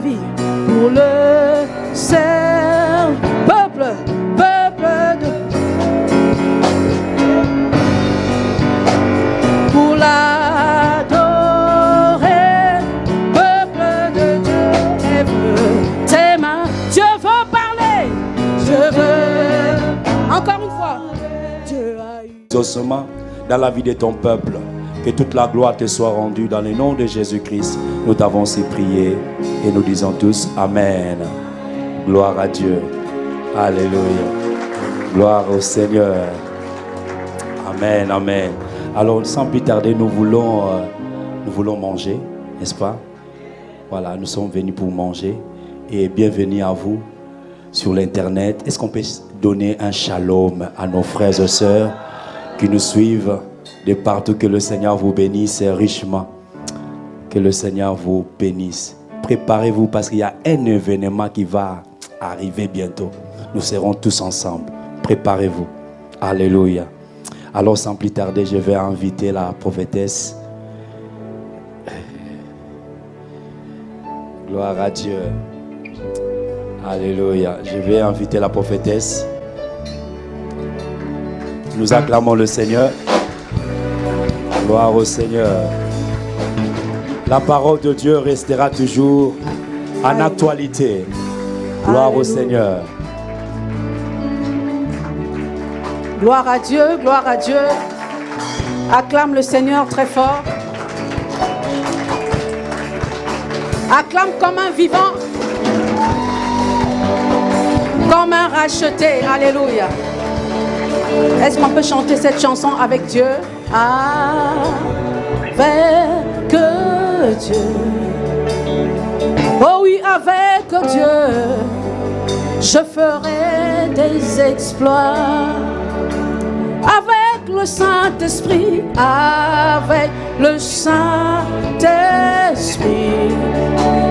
pour le servir. Peuple, peuple de pour l'adorer, peuple de Dieu, lève tes mains. Dieu veut parler, je veux. Encore une fois, Dieu a eu. Doucement dans la vie de ton peuple. Que toute la gloire te soit rendue dans le nom de Jésus-Christ. Nous t'avons aussi prié et nous disons tous Amen. Gloire à Dieu. Alléluia. Gloire au Seigneur. Amen, amen. Alors, sans plus tarder, nous voulons, euh, nous voulons manger, n'est-ce pas? Voilà, nous sommes venus pour manger. Et bienvenue à vous sur l'Internet. Est-ce qu'on peut donner un shalom à nos frères et sœurs qui nous suivent de partout? Que le Seigneur vous bénisse richement. Que le Seigneur vous bénisse. Préparez-vous parce qu'il y a un événement qui va arriver bientôt. Nous serons tous ensemble. Préparez-vous. Alléluia. Alors sans plus tarder, je vais inviter la prophétesse. Gloire à Dieu. Alléluia. Je vais inviter la prophétesse. Nous acclamons le Seigneur. Gloire au Seigneur. La parole de Dieu restera toujours en actualité. Gloire au Seigneur. Gloire à Dieu, gloire à Dieu. Acclame le Seigneur très fort. Acclame comme un vivant. Comme un racheté. Alléluia. Est-ce qu'on peut chanter cette chanson avec Dieu? Avec Dieu. Oh oui, avec Dieu, je ferai des exploits. Avec le Saint-Esprit, avec le Saint-Esprit,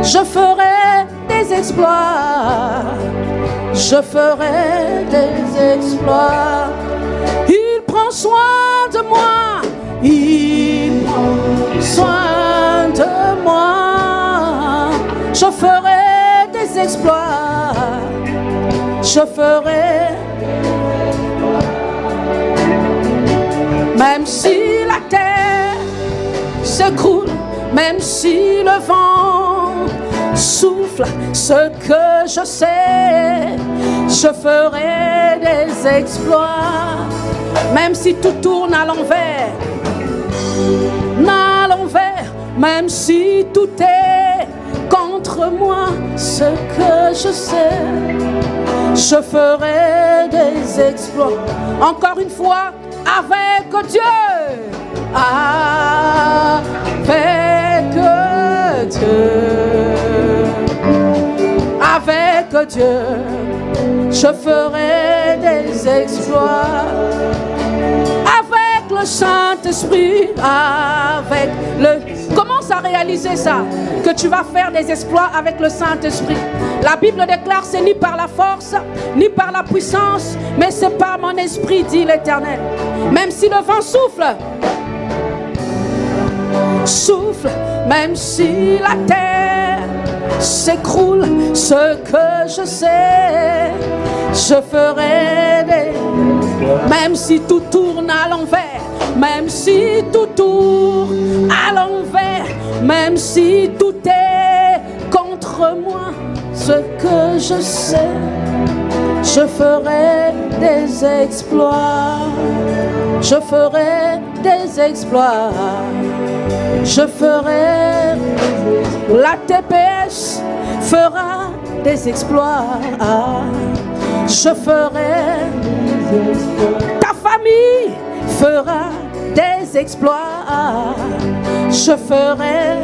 je ferai des exploits. Je ferai des exploits. Il prend soin de moi. Il soin de moi. Je ferai des exploits. Je ferai. Même si la terre s'écroule, même si le vent souffle, ce que je sais, je ferai des exploits. Même si tout tourne à l'envers, à l'envers, même si tout est contre moi, ce que je sais, je ferai des exploits. Encore une fois, avec Dieu, avec Dieu, avec Dieu, je ferai des exploits. Avec le Saint-Esprit, avec le... Commence à réaliser ça, que tu vas faire des exploits avec le Saint-Esprit. La Bible déclare, c'est ni par la force, ni par la puissance, mais c'est par mon esprit, dit l'Éternel. Même si le vent souffle, souffle, même si la terre s'écroule, ce que je sais, je ferai des... Même si tout tourne à l'envers, même si tout tourne à l'envers, même si tout est contre moi, ce que je sais, je ferai des exploits. Je ferai des exploits. Je ferai. La TPS fera des exploits. Je ferai. Ta famille fera des exploits. Je ferai.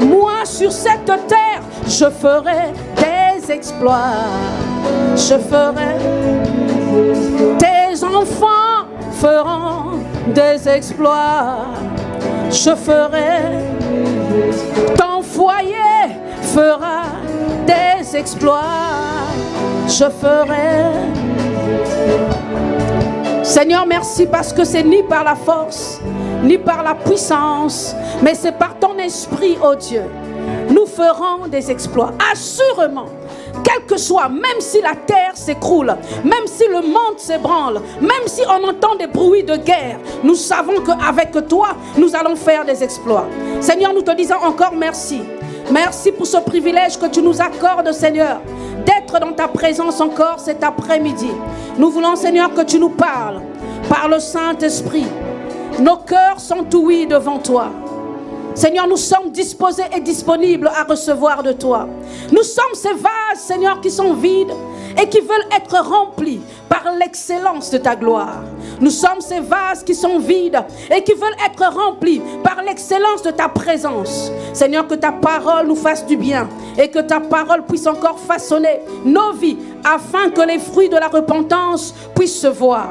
Moi sur cette terre, je ferai des exploits. Je ferai. Tes enfants feront des exploits. Je ferai. Ton foyer fera des exploits. Je ferai. Seigneur, merci parce que c'est ni par la force, ni par la puissance, mais c'est par ton esprit, ô Dieu. Nous ferons des exploits. Assurément, quel que soit, même si la terre s'écroule, même si le monde s'ébranle, même si on entend des bruits de guerre, nous savons qu'avec toi, nous allons faire des exploits. Seigneur, nous te disons encore merci. Merci pour ce privilège que tu nous accordes, Seigneur, d'être dans ta présence encore cet après-midi. Nous voulons, Seigneur, que tu nous parles par le Saint-Esprit. Nos cœurs sont ouïs devant toi. Seigneur, nous sommes disposés et disponibles à recevoir de toi. Nous sommes ces vases, Seigneur, qui sont vides et qui veulent être remplis par l'excellence de ta gloire. Nous sommes ces vases qui sont vides et qui veulent être remplis par l'excellence de ta présence. Seigneur, que ta parole nous fasse du bien et que ta parole puisse encore façonner nos vies afin que les fruits de la repentance puissent se voir.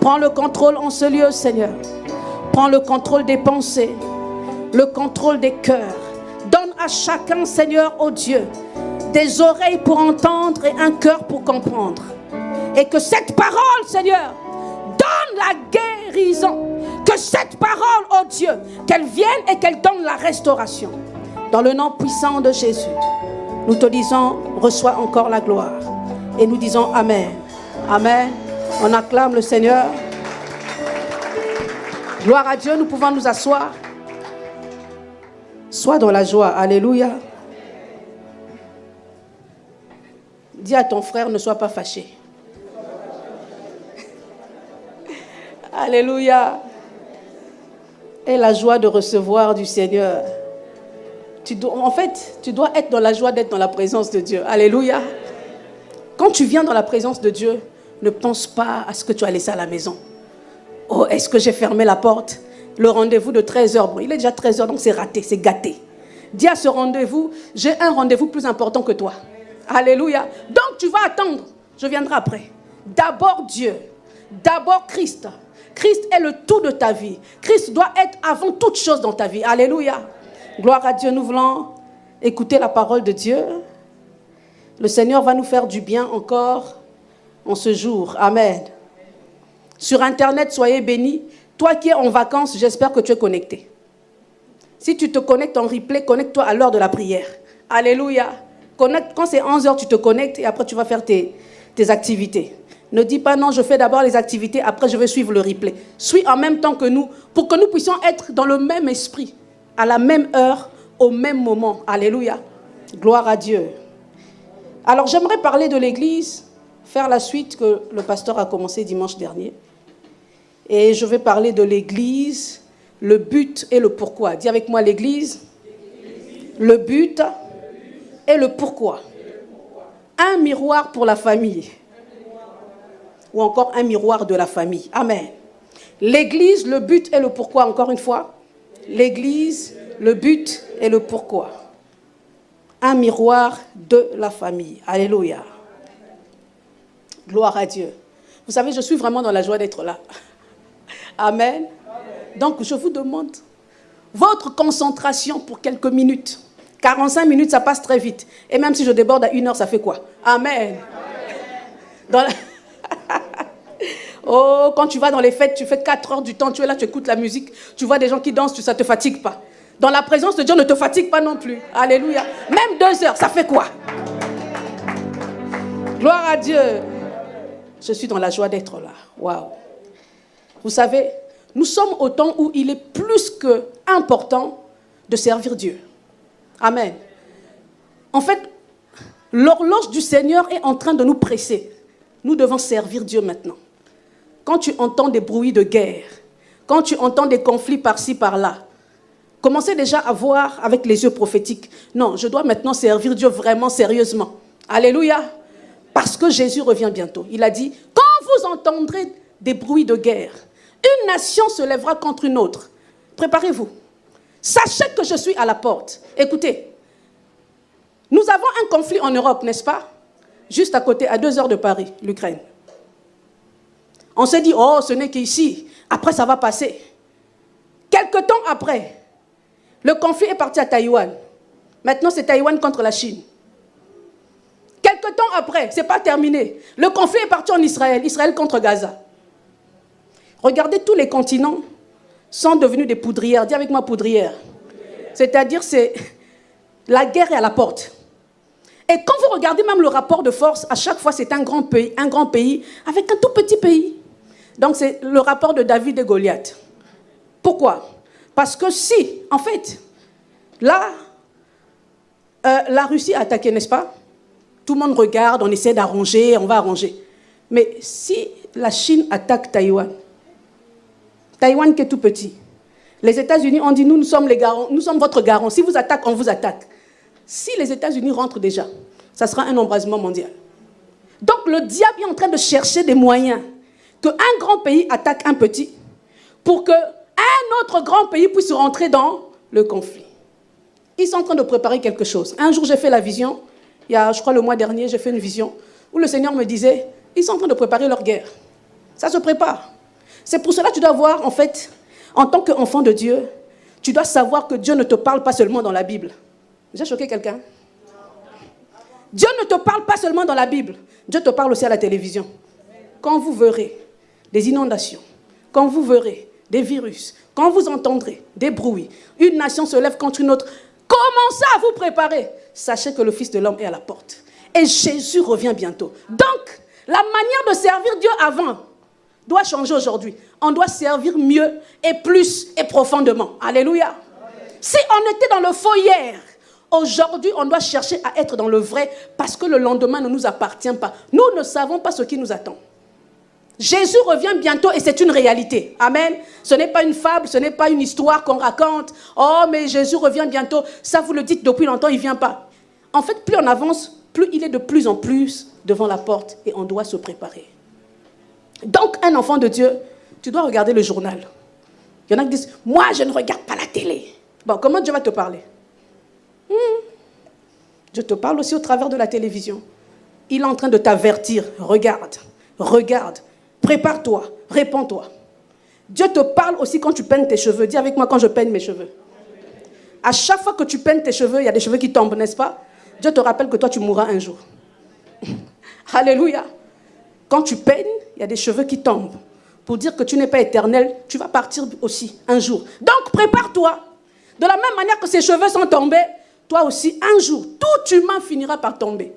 Prends le contrôle en ce lieu, Seigneur. Prends le contrôle des pensées le contrôle des cœurs. Donne à chacun, Seigneur, ô oh Dieu, des oreilles pour entendre et un cœur pour comprendre. Et que cette parole, Seigneur, donne la guérison. Que cette parole, ô oh Dieu, qu'elle vienne et qu'elle donne la restauration. Dans le nom puissant de Jésus, nous te disons, reçois encore la gloire. Et nous disons Amen. Amen. On acclame le Seigneur. Gloire à Dieu, nous pouvons nous asseoir. Sois dans la joie. Alléluia. Dis à ton frère, ne sois pas fâché. Alléluia. Et la joie de recevoir du Seigneur. Tu dois, en fait, tu dois être dans la joie d'être dans la présence de Dieu. Alléluia. Quand tu viens dans la présence de Dieu, ne pense pas à ce que tu as laissé à la maison. Oh, est-ce que j'ai fermé la porte? Le rendez-vous de 13h, bon, il est déjà 13h, donc c'est raté, c'est gâté. Dis à ce rendez-vous, j'ai un rendez-vous plus important que toi. Alléluia. Donc tu vas attendre, je viendrai après. D'abord Dieu, d'abord Christ. Christ est le tout de ta vie. Christ doit être avant toute chose dans ta vie. Alléluia. Gloire à Dieu, nous voulons écouter la parole de Dieu. Le Seigneur va nous faire du bien encore en ce jour. Amen. Sur Internet, soyez bénis. Toi qui es en vacances, j'espère que tu es connecté. Si tu te connectes en replay, connecte-toi à l'heure de la prière. Alléluia. quand c'est 11 heures, tu te connectes et après tu vas faire tes, tes activités. Ne dis pas non, je fais d'abord les activités, après je vais suivre le replay. Suis en même temps que nous pour que nous puissions être dans le même esprit, à la même heure, au même moment. Alléluia. Gloire à Dieu. Alors j'aimerais parler de l'Église, faire la suite que le pasteur a commencé dimanche dernier. Et je vais parler de l'Église, le but et le pourquoi. Dis avec moi l'Église, le but et le pourquoi. Un miroir pour la famille. Ou encore un miroir de la famille. Amen. L'Église, le but et le pourquoi, encore une fois. L'Église, le but et le pourquoi. Un miroir de la famille. Alléluia. Gloire à Dieu. Vous savez, je suis vraiment dans la joie d'être là. Amen. Donc, je vous demande votre concentration pour quelques minutes. 45 minutes, ça passe très vite. Et même si je déborde à une heure, ça fait quoi? Amen. oh, quand tu vas dans les fêtes, tu fais 4 heures du temps, tu es là, tu écoutes la musique, tu vois des gens qui dansent, ça ne te fatigue pas. Dans la présence de Dieu, ne te fatigue pas non plus. Alléluia. Même deux heures, ça fait quoi? Gloire à Dieu. Je suis dans la joie d'être là. Waouh. Vous savez, nous sommes au temps où il est plus que important de servir Dieu. Amen. En fait, l'horloge du Seigneur est en train de nous presser. Nous devons servir Dieu maintenant. Quand tu entends des bruits de guerre, quand tu entends des conflits par-ci, par-là, commencez déjà à voir avec les yeux prophétiques. Non, je dois maintenant servir Dieu vraiment sérieusement. Alléluia. Parce que Jésus revient bientôt. Il a dit, quand vous entendrez des bruits de guerre, une nation se lèvera contre une autre. Préparez-vous. Sachez que je suis à la porte. Écoutez, nous avons un conflit en Europe, n'est-ce pas? Juste à côté, à deux heures de Paris, l'Ukraine. On s'est dit, oh, ce n'est qu'ici. Après, ça va passer. Quelque temps après, le conflit est parti à Taïwan. Maintenant, c'est Taïwan contre la Chine. Quelque temps après, ce n'est pas terminé. Le conflit est parti en Israël. Israël contre Gaza. Regardez tous les continents, sont devenues des poudrières. Dis avec moi poudrières. C'est-à-dire, c'est la guerre est à la porte. Et quand vous regardez même le rapport de force, à chaque fois, c'est un grand pays, un grand pays avec un tout petit pays. Donc, c'est le rapport de David et Goliath. Pourquoi? Parce que si, en fait, là, euh, la Russie a attaqué, n'est-ce pas? Tout le monde regarde, on essaie d'arranger, on va arranger. Mais si la Chine attaque Taïwan, Taïwan qui est tout petit, les États-Unis ont dit, nous, nous sommes les garants, votre garant. Si vous attaquez, on vous attaque. Si les États-Unis rentrent déjà, ça sera un embrasement mondial. Donc le diable est en train de chercher des moyens qu'un grand pays attaque un petit pour qu'un autre grand pays puisse rentrer dans le conflit. Ils sont en train de préparer quelque chose. Un jour, j'ai fait la vision, il y a, je crois, le mois dernier, j'ai fait une vision où le Seigneur me disait, ils sont en train de préparer leur guerre. Ça se prépare. C'est pour cela que tu dois voir, en fait, en tant qu'enfant de Dieu, tu dois savoir que Dieu ne te parle pas seulement dans la Bible. J'ai choqué quelqu'un? Dieu ne te parle pas seulement dans la Bible. Dieu te parle aussi à la télévision. Quand vous verrez des inondations, quand vous verrez des virus, quand vous entendrez des bruits, une nation se lève contre une autre, commencez à vous préparer. Sachez que le Fils de l'homme est à la porte. Et Jésus revient bientôt. Donc, la manière de servir Dieu avant doit changer aujourd'hui. On doit servir mieux et plus et profondément. Alléluia. Si on était dans le faux hier, aujourd'hui on doit chercher à être dans le vrai parce que le lendemain ne nous appartient pas. Nous ne savons pas ce qui nous attend. Jésus revient bientôt et c'est une réalité. Amen. Ce n'est pas une fable, ce n'est pas une histoire qu'on raconte. Oh, mais Jésus revient bientôt. Ça, vous le dites depuis longtemps, il ne vient pas. En fait, plus on avance, plus il est de plus en plus devant la porte et on doit se préparer. Donc, un enfant de Dieu, tu dois regarder le journal. Il y en a qui disent, moi, je ne regarde pas la télé. Bon, comment Dieu va te parler? Hmm. Je te parle aussi au travers de la télévision. Il est en train de t'avertir. Regarde, regarde, prépare-toi, réponds-toi. Dieu te parle aussi quand tu peignes tes cheveux. Dis avec moi quand je peigne mes cheveux. À chaque fois que tu peignes tes cheveux, il y a des cheveux qui tombent, n'est-ce pas? Dieu te rappelle que toi, tu mourras un jour. Alléluia. Quand tu peignes, il y a des cheveux qui tombent. Pour dire que tu n'es pas éternel, tu vas partir aussi un jour. Donc prépare-toi. De la même manière que ces cheveux sont tombés, toi aussi, un jour, tout humain finira par tomber.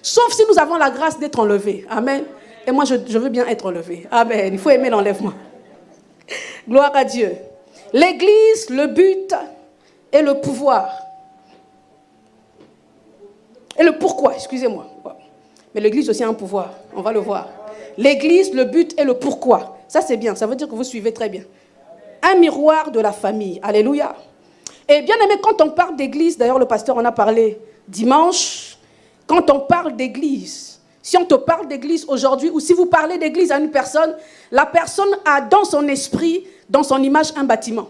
Sauf si nous avons la grâce d'être enlevés. Amen. Et moi, je, je, veux bien être enlevé. Amen. Il faut aimer l'enlèvement. Gloire à Dieu. L'Église, le but et le pouvoir. Et le pourquoi, excusez-moi. Mais l'Église aussi a un pouvoir. On va le voir. L'Église, le but et le pourquoi. Ça, c'est bien. Ça veut dire que vous suivez très bien. Un miroir de la famille. Alléluia. Et bien aimé, quand on parle d'Église, d'ailleurs le pasteur en a parlé dimanche, quand on parle d'Église, si on te parle d'Église aujourd'hui, ou si vous parlez d'Église à une personne, la personne a dans son esprit, dans son image, un bâtiment.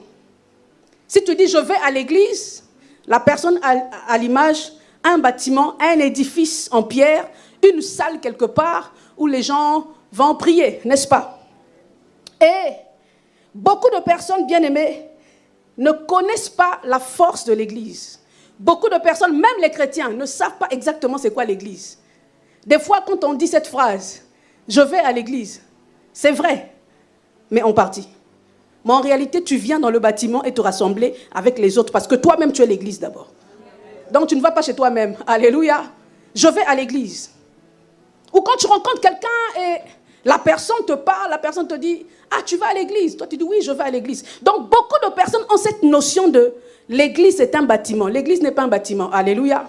Si tu dis je vais à l'Église, la personne a à l'image un bâtiment, un édifice en pierre, une salle quelque part où les gens vont prier, n'est-ce pas? Et beaucoup de personnes bien aimées ne connaissent pas la force de l'Église. Beaucoup de personnes, même les chrétiens, ne savent pas exactement c'est quoi l'Église. Des fois, quand on dit cette phrase, je vais à l'Église, c'est vrai, mais en partie. Mais en réalité, tu viens dans le bâtiment et te rassembler avec les autres parce que toi-même, tu es l'Église d'abord. Donc, tu ne vas pas chez toi-même. Alléluia. Je vais à l'Église. Ou quand tu rencontres quelqu'un et la personne te parle, la personne te dit, ah, tu vas à l'église. Toi, tu dis, oui, je vais à l'église. Donc, beaucoup de personnes ont cette notion de l'église est un bâtiment. L'église n'est pas un bâtiment. Alléluia.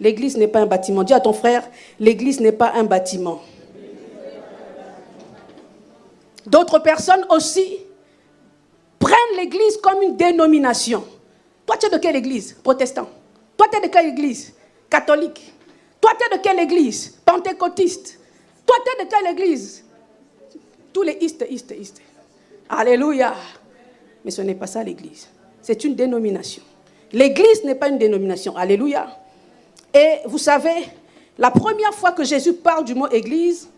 L'église n'est pas un bâtiment. Dis à ton frère, l'église n'est pas un bâtiment. D'autres personnes aussi prennent l'église comme une dénomination. Toi, tu es de quelle église? Protestant. Toi, tu es de quelle église? Catholique. Toi, tu es de quelle église? Pentecôtiste. Toi, tu es de quelle église? Tous les istes, istes, istes. Alléluia. Mais ce n'est pas ça l'église. C'est une dénomination. L'église n'est pas une dénomination. Alléluia. Et vous savez, la première fois que Jésus parle du mot église,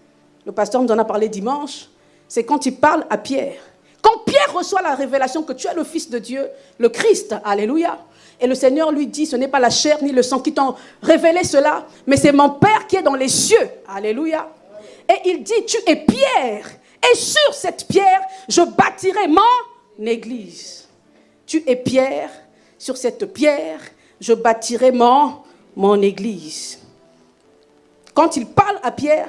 le pasteur nous en a parlé dimanche, c'est quand il parle à Pierre. Quand Pierre reçoit la révélation que tu es le Fils de Dieu, le Christ, Alléluia, et le Seigneur lui dit, ce n'est pas la chair ni le sang qui t'ont révélé cela, mais c'est mon Père qui est dans les cieux. Alléluia. Et il dit, tu es pierre. Et sur cette pierre, je bâtirai mon église. Tu es pierre, sur cette pierre, je bâtirai mon, mon église. Quand il parle à Pierre,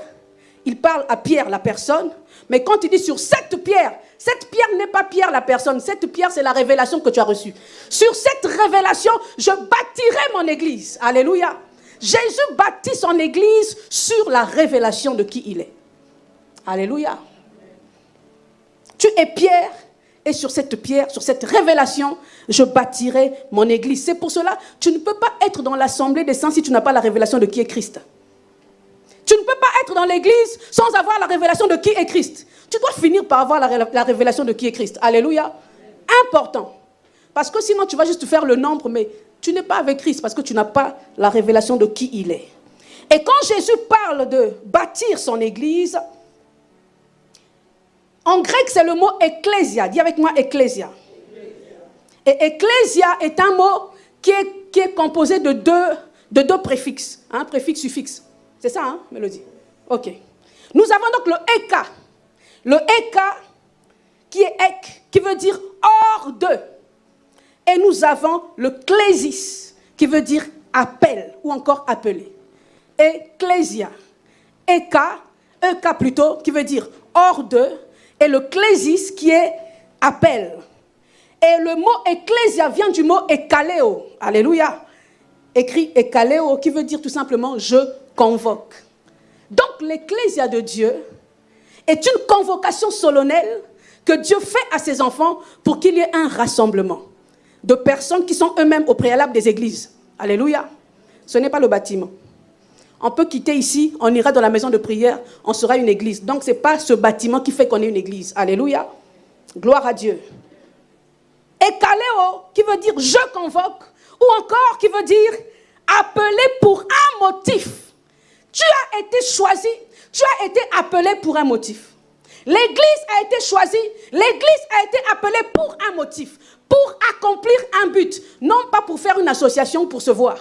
il parle à Pierre, la personne, mais quand il dit sur cette pierre, cette pierre n'est pas Pierre, la personne, cette pierre, c'est la révélation que tu as reçue. Sur cette révélation, je bâtirai mon église. Alléluia. Jésus bâtit son église sur la révélation de qui il est. Alléluia. Tu es pierre, et sur cette pierre, sur cette révélation, je bâtirai mon église. C'est pour cela, tu ne peux pas être dans l'assemblée des saints si tu n'as pas la révélation de qui est Christ. Tu ne peux pas être dans l'église sans avoir la révélation de qui est Christ. Tu dois finir par avoir la, révélation de qui est Christ. Alléluia. Important. Parce que sinon, tu vas juste faire le nombre, mais tu n'es pas avec Christ parce que tu n'as pas la révélation de qui il est. Et quand Jésus parle de bâtir son église, en grec, c'est le mot ecclésia. Dis avec moi ecclésia. Et ecclésia est un mot qui est, composé de deux, de deux préfixes, un hein, préfixe, suffixe. C'est ça, hein, Mélodie Ok. Nous avons donc le eka. Le eka qui est ek, qui veut dire hors de. Et nous avons le clésis, qui veut dire appel ou encore appelé. Ecclésia. Eka, eka plutôt, qui veut dire hors de et le clésis qui est appel. Et le mot ecclésia vient du mot ekaleo. Alléluia. Écrit ekaleo qui veut dire tout simplement je convoque. Donc l'ecclésia de Dieu est une convocation solennelle que Dieu fait à ses enfants pour qu'il y ait un rassemblement de personnes qui sont eux-mêmes au préalable des églises. Alléluia. Ce n'est pas le bâtiment. On peut quitter ici, on ira dans la maison de prière, on sera une église. Donc, ce n'est pas ce bâtiment qui fait qu'on est une église. Alléluia. Gloire à Dieu. Et Kaléo, qui veut dire je convoque, ou encore qui veut dire appeler pour un motif. Tu as été choisi, tu as été appelé pour un motif. L'église a été choisie, l'église a été appelée pour un motif, pour accomplir un but, non pas pour faire une association pour se voir.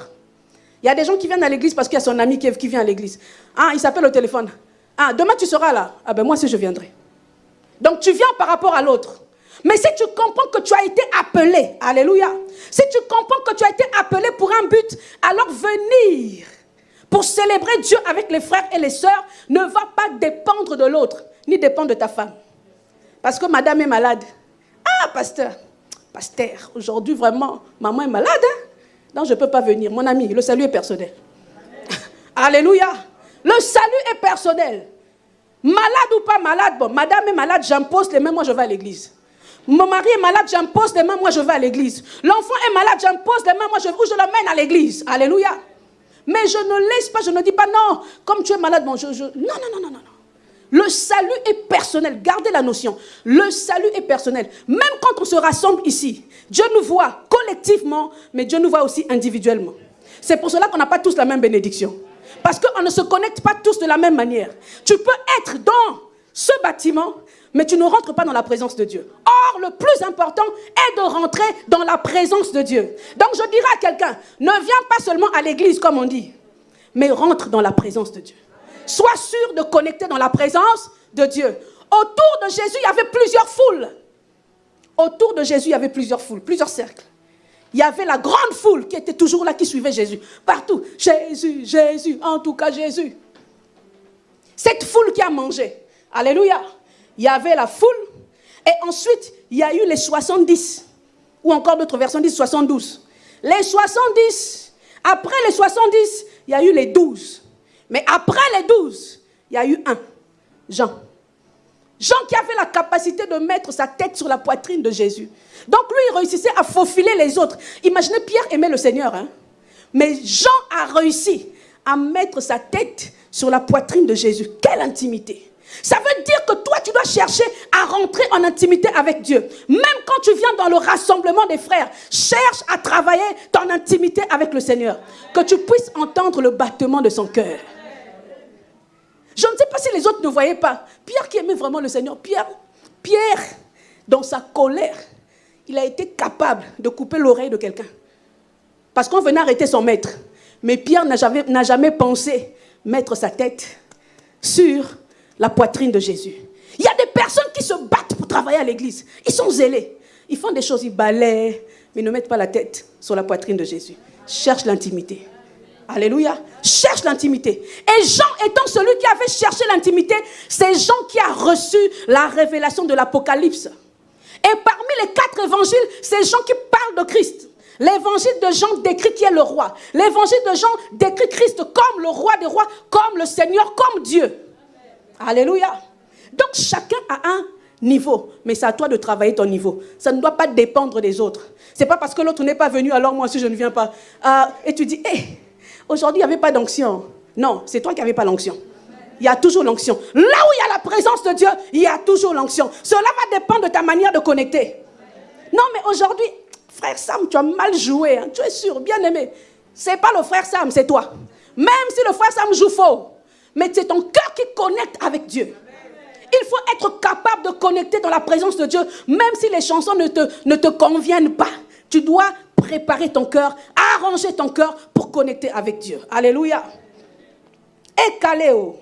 Il y a des gens qui viennent à l'église parce qu'il y a son ami qui, vient à l'église. Ah, il s'appelle au téléphone. Ah, demain tu seras là. Ah ben moi aussi je viendrai. Donc tu viens par rapport à l'autre. Mais si tu comprends que tu as été appelé, alléluia, si tu comprends que tu as été appelé pour un but, alors venir pour célébrer Dieu avec les frères et les sœurs ne va pas dépendre de l'autre, ni dépendre de ta femme. Parce que madame est malade. Ah, pasteur, pasteur, aujourd'hui vraiment, maman est malade. Hein? Donc je ne peux pas venir. Mon ami, le salut est personnel. Alléluia. Le salut est personnel. Malade ou pas malade, bon, madame est malade, j'impose les mains, moi je vais à l'église. Mon mari est malade, j'impose les mains, moi je vais à l'église. L'enfant est malade, j'impose les mains, moi je, je l'emmène à l'église. Alléluia. Mais je ne laisse pas, je ne dis pas non, comme tu es malade, bon. Non, non, non, non, non. Le salut est personnel. Gardez la notion. Le salut est personnel. Même quand on se rassemble ici, Dieu nous voit collectivement, mais Dieu nous voit aussi individuellement. C'est pour cela qu'on n'a pas tous la même bénédiction. Parce qu'on ne se connecte pas tous de la même manière. Tu peux être dans ce bâtiment, mais tu ne rentres pas dans la présence de Dieu. Or, le plus important est de rentrer dans la présence de Dieu. Donc, je dirais à quelqu'un, ne viens pas seulement à l'église, comme on dit, mais rentre dans la présence de Dieu. Sois sûr de connecter dans la présence de Dieu. Autour de Jésus, il y avait plusieurs foules. Autour de Jésus, il y avait plusieurs foules, plusieurs cercles. Il y avait la grande foule qui était toujours là, qui suivait Jésus. Partout. Jésus, Jésus, en tout cas Jésus. Cette foule qui a mangé. Alléluia. Il y avait la foule. Et ensuite, il y a eu les 70. Ou encore d'autres versions disent 72. Les 70. Après les 70, il y a eu les 12. Mais après les douze, il y a eu un, Jean. Jean qui avait la capacité de mettre sa tête sur la poitrine de Jésus. Donc lui, il réussissait à faufiler les autres. Imaginez, Pierre aimait le Seigneur. Hein? Mais Jean a réussi à mettre sa tête sur la poitrine de Jésus. Quelle intimité. Ça veut dire que toi, tu dois chercher à rentrer en intimité avec Dieu. Même quand tu viens dans le rassemblement des frères, cherche à travailler ton intimité avec le Seigneur. Que tu puisses entendre le battement de son cœur. Je ne sais pas si les autres ne voyaient pas. Pierre qui aimait vraiment le Seigneur, Pierre, Pierre, dans sa colère, il a été capable de couper l'oreille de quelqu'un. Parce qu'on venait arrêter son maître. Mais Pierre n'a jamais, jamais pensé mettre sa tête sur la poitrine de Jésus. Il y a des personnes qui se battent pour travailler à l'église. Ils sont zélés. Ils font des choses, ils balaient, mais ne mettent pas la tête sur la poitrine de Jésus. Cherche l'intimité. Alléluia. Cherche l'intimité. Et Jean étant celui qui avait cherché l'intimité, c'est Jean qui a reçu la révélation de l'Apocalypse. Et parmi les quatre évangiles, c'est Jean qui parle de Christ. L'évangile de Jean décrit qui est le roi. L'évangile de Jean décrit Christ comme le roi des rois, comme le Seigneur, comme Dieu. Alléluia. Donc chacun a un niveau, mais c'est à toi de travailler ton niveau. Ça ne doit pas dépendre des autres. C'est pas parce que l'autre n'est pas venu, alors moi aussi je ne viens pas. Euh, et tu dis, hé, aujourd'hui il n'y avait pas d'onction. Non, c'est toi qui n'avais pas l'onction. Il y a toujours l'onction. Là où il y a la présence de Dieu, il y a toujours l'onction. Cela va dépendre de ta manière de connecter. Non, mais aujourd'hui, frère Sam, tu as mal joué. Hein. Tu es sûr, bien aimé. C'est pas le frère Sam, c'est toi. Même si le frère Sam joue faux, mais c'est ton cœur qui connecte avec Dieu. Il faut être capable de connecter dans la présence de Dieu, même si les chansons ne te, ne te conviennent pas. Tu dois préparer ton cœur, arranger ton cœur pour connecter avec Dieu. Alléluia. Ekaléo,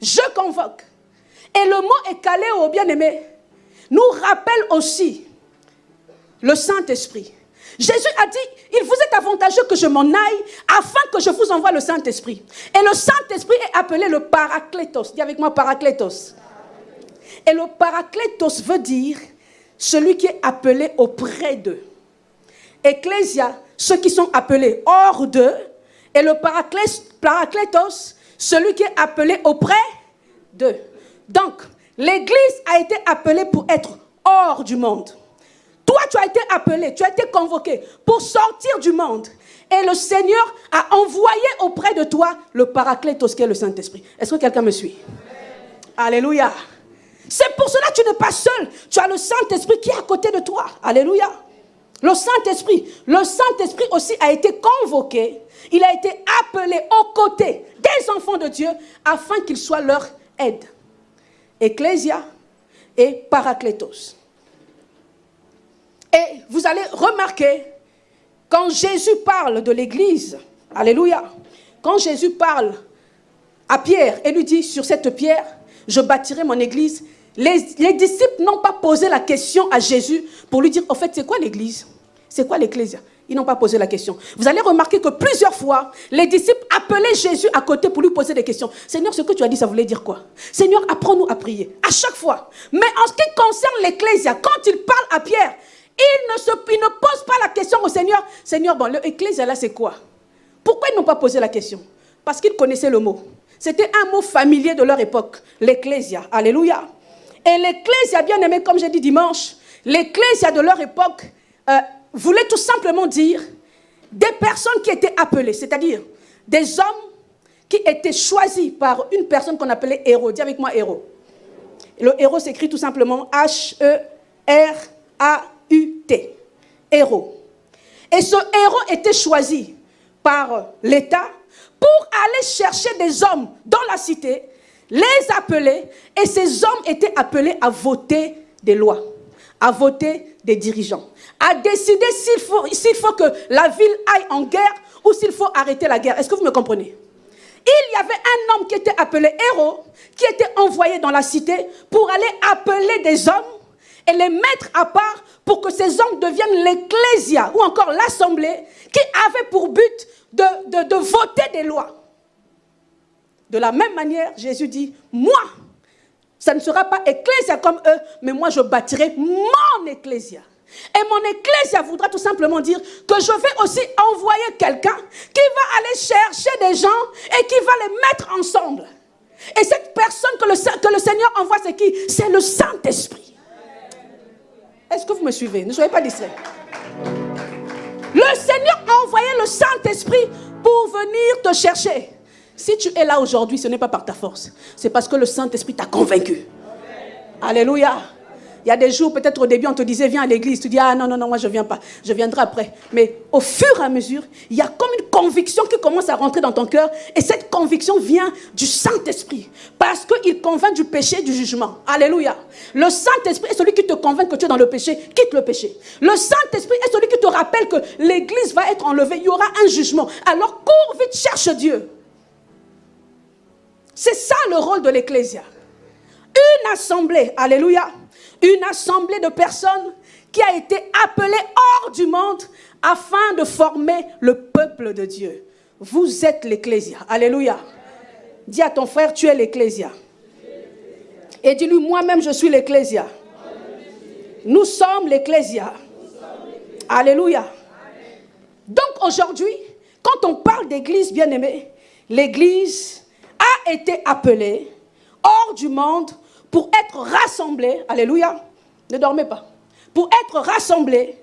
je convoque. Et le mot Ekaléo, bien aimé, nous rappelle aussi le Saint-Esprit. Jésus a dit, il vous est avantageux que je m'en aille afin que je vous envoie le Saint-Esprit. Et le Saint-Esprit est appelé le Paraclétos. Dis avec moi Paraclétos. Et le Paraclétos veut dire celui qui est appelé auprès d'eux. Ecclésia, ceux qui sont appelés hors d'eux. Et le Paraclétos, celui qui est appelé auprès d'eux. Donc, l'Église a été appelée pour être hors du monde. Toi, tu as été appelé, tu as été convoqué pour sortir du monde. Et le Seigneur a envoyé auprès de toi le paraclétos qui est le Saint-Esprit. Est-ce que quelqu'un me suit? Alléluia. C'est pour cela que tu n'es pas seul. Tu as le Saint-Esprit qui est à côté de toi. Alléluia. Le Saint-Esprit. Le Saint-Esprit aussi a été convoqué. Il a été appelé aux côtés des enfants de Dieu afin qu'il soit leur aide. Ecclésia et Paraclétos. Et vous allez remarquer, quand Jésus parle de l'Église, Alléluia, quand Jésus parle à Pierre et lui dit, sur cette pierre, je bâtirai mon Église, les, disciples n'ont pas posé la question à Jésus pour lui dire, au fait, c'est quoi l'Église? C'est quoi l'Église ils n'ont pas posé la question. Vous allez remarquer que plusieurs fois, les disciples appelaient Jésus à côté pour lui poser des questions. Seigneur, ce que tu as dit, ça voulait dire quoi? Seigneur, apprends-nous à prier. À chaque fois. Mais en ce qui concerne l'Ecclésia, quand il parle à Pierre, il ne, se, ne pose pas la question au Seigneur. Seigneur, bon, l'Ecclésia là, c'est quoi? Pourquoi ils n'ont pas posé la question? Parce qu'ils connaissaient le mot. C'était un mot familier de leur époque. L'Ecclésia. Alléluia. Et l'Ecclésia, bien aimé, comme j'ai dit dimanche, l'Ecclésia de leur époque euh, voulait tout simplement dire des personnes qui étaient appelées, c'est-à-dire des hommes qui étaient choisis par une personne qu'on appelait héros. Dis avec moi héros. Le héros s'écrit tout simplement Héros. Et ce héros était choisi par l'État pour aller chercher des hommes dans la cité, les appeler, et ces hommes étaient appelés à voter des lois, à voter des dirigeants à décider s'il faut, faut que la ville aille en guerre ou s'il faut arrêter la guerre. Est-ce que vous me comprenez? Il y avait un homme qui était appelé héros, qui était envoyé dans la cité pour aller appeler des hommes et les mettre à part pour que ces hommes deviennent l'ecclésia ou encore l'assemblée qui avait pour but de, de, voter des lois. De la même manière, Jésus dit, moi, ça ne sera pas ecclésia comme eux, mais moi je bâtirai mon ecclésia. Et mon ecclésia voudra tout simplement dire que je vais aussi envoyer quelqu'un qui va aller chercher des gens et qui va les mettre ensemble. Et cette personne que le, que le Seigneur envoie, c'est qui? C'est le Saint-Esprit. Est-ce que vous me suivez? Ne soyez pas distraits. Le Seigneur a envoyé le Saint-Esprit pour venir te chercher. Si tu es là aujourd'hui, ce n'est pas par ta force. C'est parce que le Saint-Esprit t'a convaincu. Alléluia. Il y a des jours, peut-être au début, on te disait, viens à l'église. Tu dis, ah non, non, non, moi je ne viens pas. Je viendrai après. Mais au fur et à mesure, il y a comme une conviction qui commence à rentrer dans ton cœur. Et cette conviction vient du Saint-Esprit. Parce qu'il convainc du péché et du jugement. Alléluia. Le Saint-Esprit est celui qui te convainc que tu es dans le péché. Quitte le péché. Le Saint-Esprit est celui qui te rappelle que l'église va être enlevée. Il y aura un jugement. Alors cours vite, cherche Dieu. C'est ça le rôle de l'Ecclésia. Une assemblée, alléluia, une assemblée de personnes qui a été appelé hors du monde afin de former le peuple de Dieu. Vous êtes l'Ecclésia. Alléluia. Dis à ton frère, tu es l'Ecclésia. Et dis-lui, moi-même, je suis l'Ecclésia. Nous sommes l'Ecclésia. Alléluia. Donc aujourd'hui, quand on parle d'église bien-aimée, l'église a été appelée hors du monde pour être rassemblée. Alléluia. Ne dormez pas. Pour être rassemblée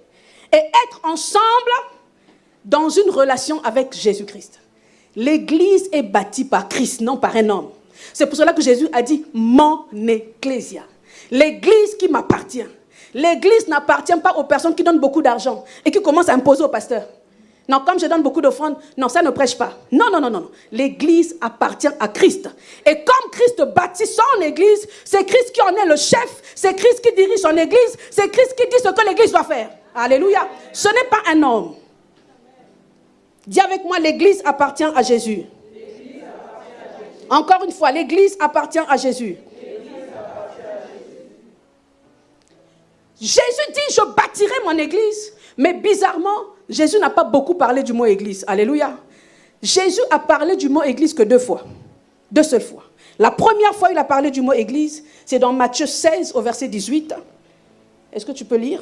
et être ensemble dans une relation avec Jésus-Christ. L'église est bâtie par Christ, non par un homme. C'est pour cela que Jésus a dit mon ecclésia. L'église qui m'appartient. L'église n'appartient pas aux personnes qui donnent beaucoup d'argent et qui commencent à imposer au pasteur. Non, comme je donne beaucoup d'offrandes, non, ça ne prêche pas. Non, non, non, non. L'église appartient à Christ. Et comme Christ bâtit son église, c'est Christ qui en est le chef, c'est Christ qui dirige son église, c'est Christ qui dit ce que l'église doit faire. Alléluia. Ce n'est pas un homme. Dis avec moi, l'église appartient à Jésus. Encore une fois, l'église appartient à Jésus. Jésus dit, je bâtirai mon église. Mais bizarrement, Jésus n'a pas beaucoup parlé du mot église. Alléluia. Jésus a parlé du mot église que deux fois. Deux seules fois. La première fois il a parlé du mot église, c'est dans Matthieu 16 au verset 18. Est-ce que tu peux lire?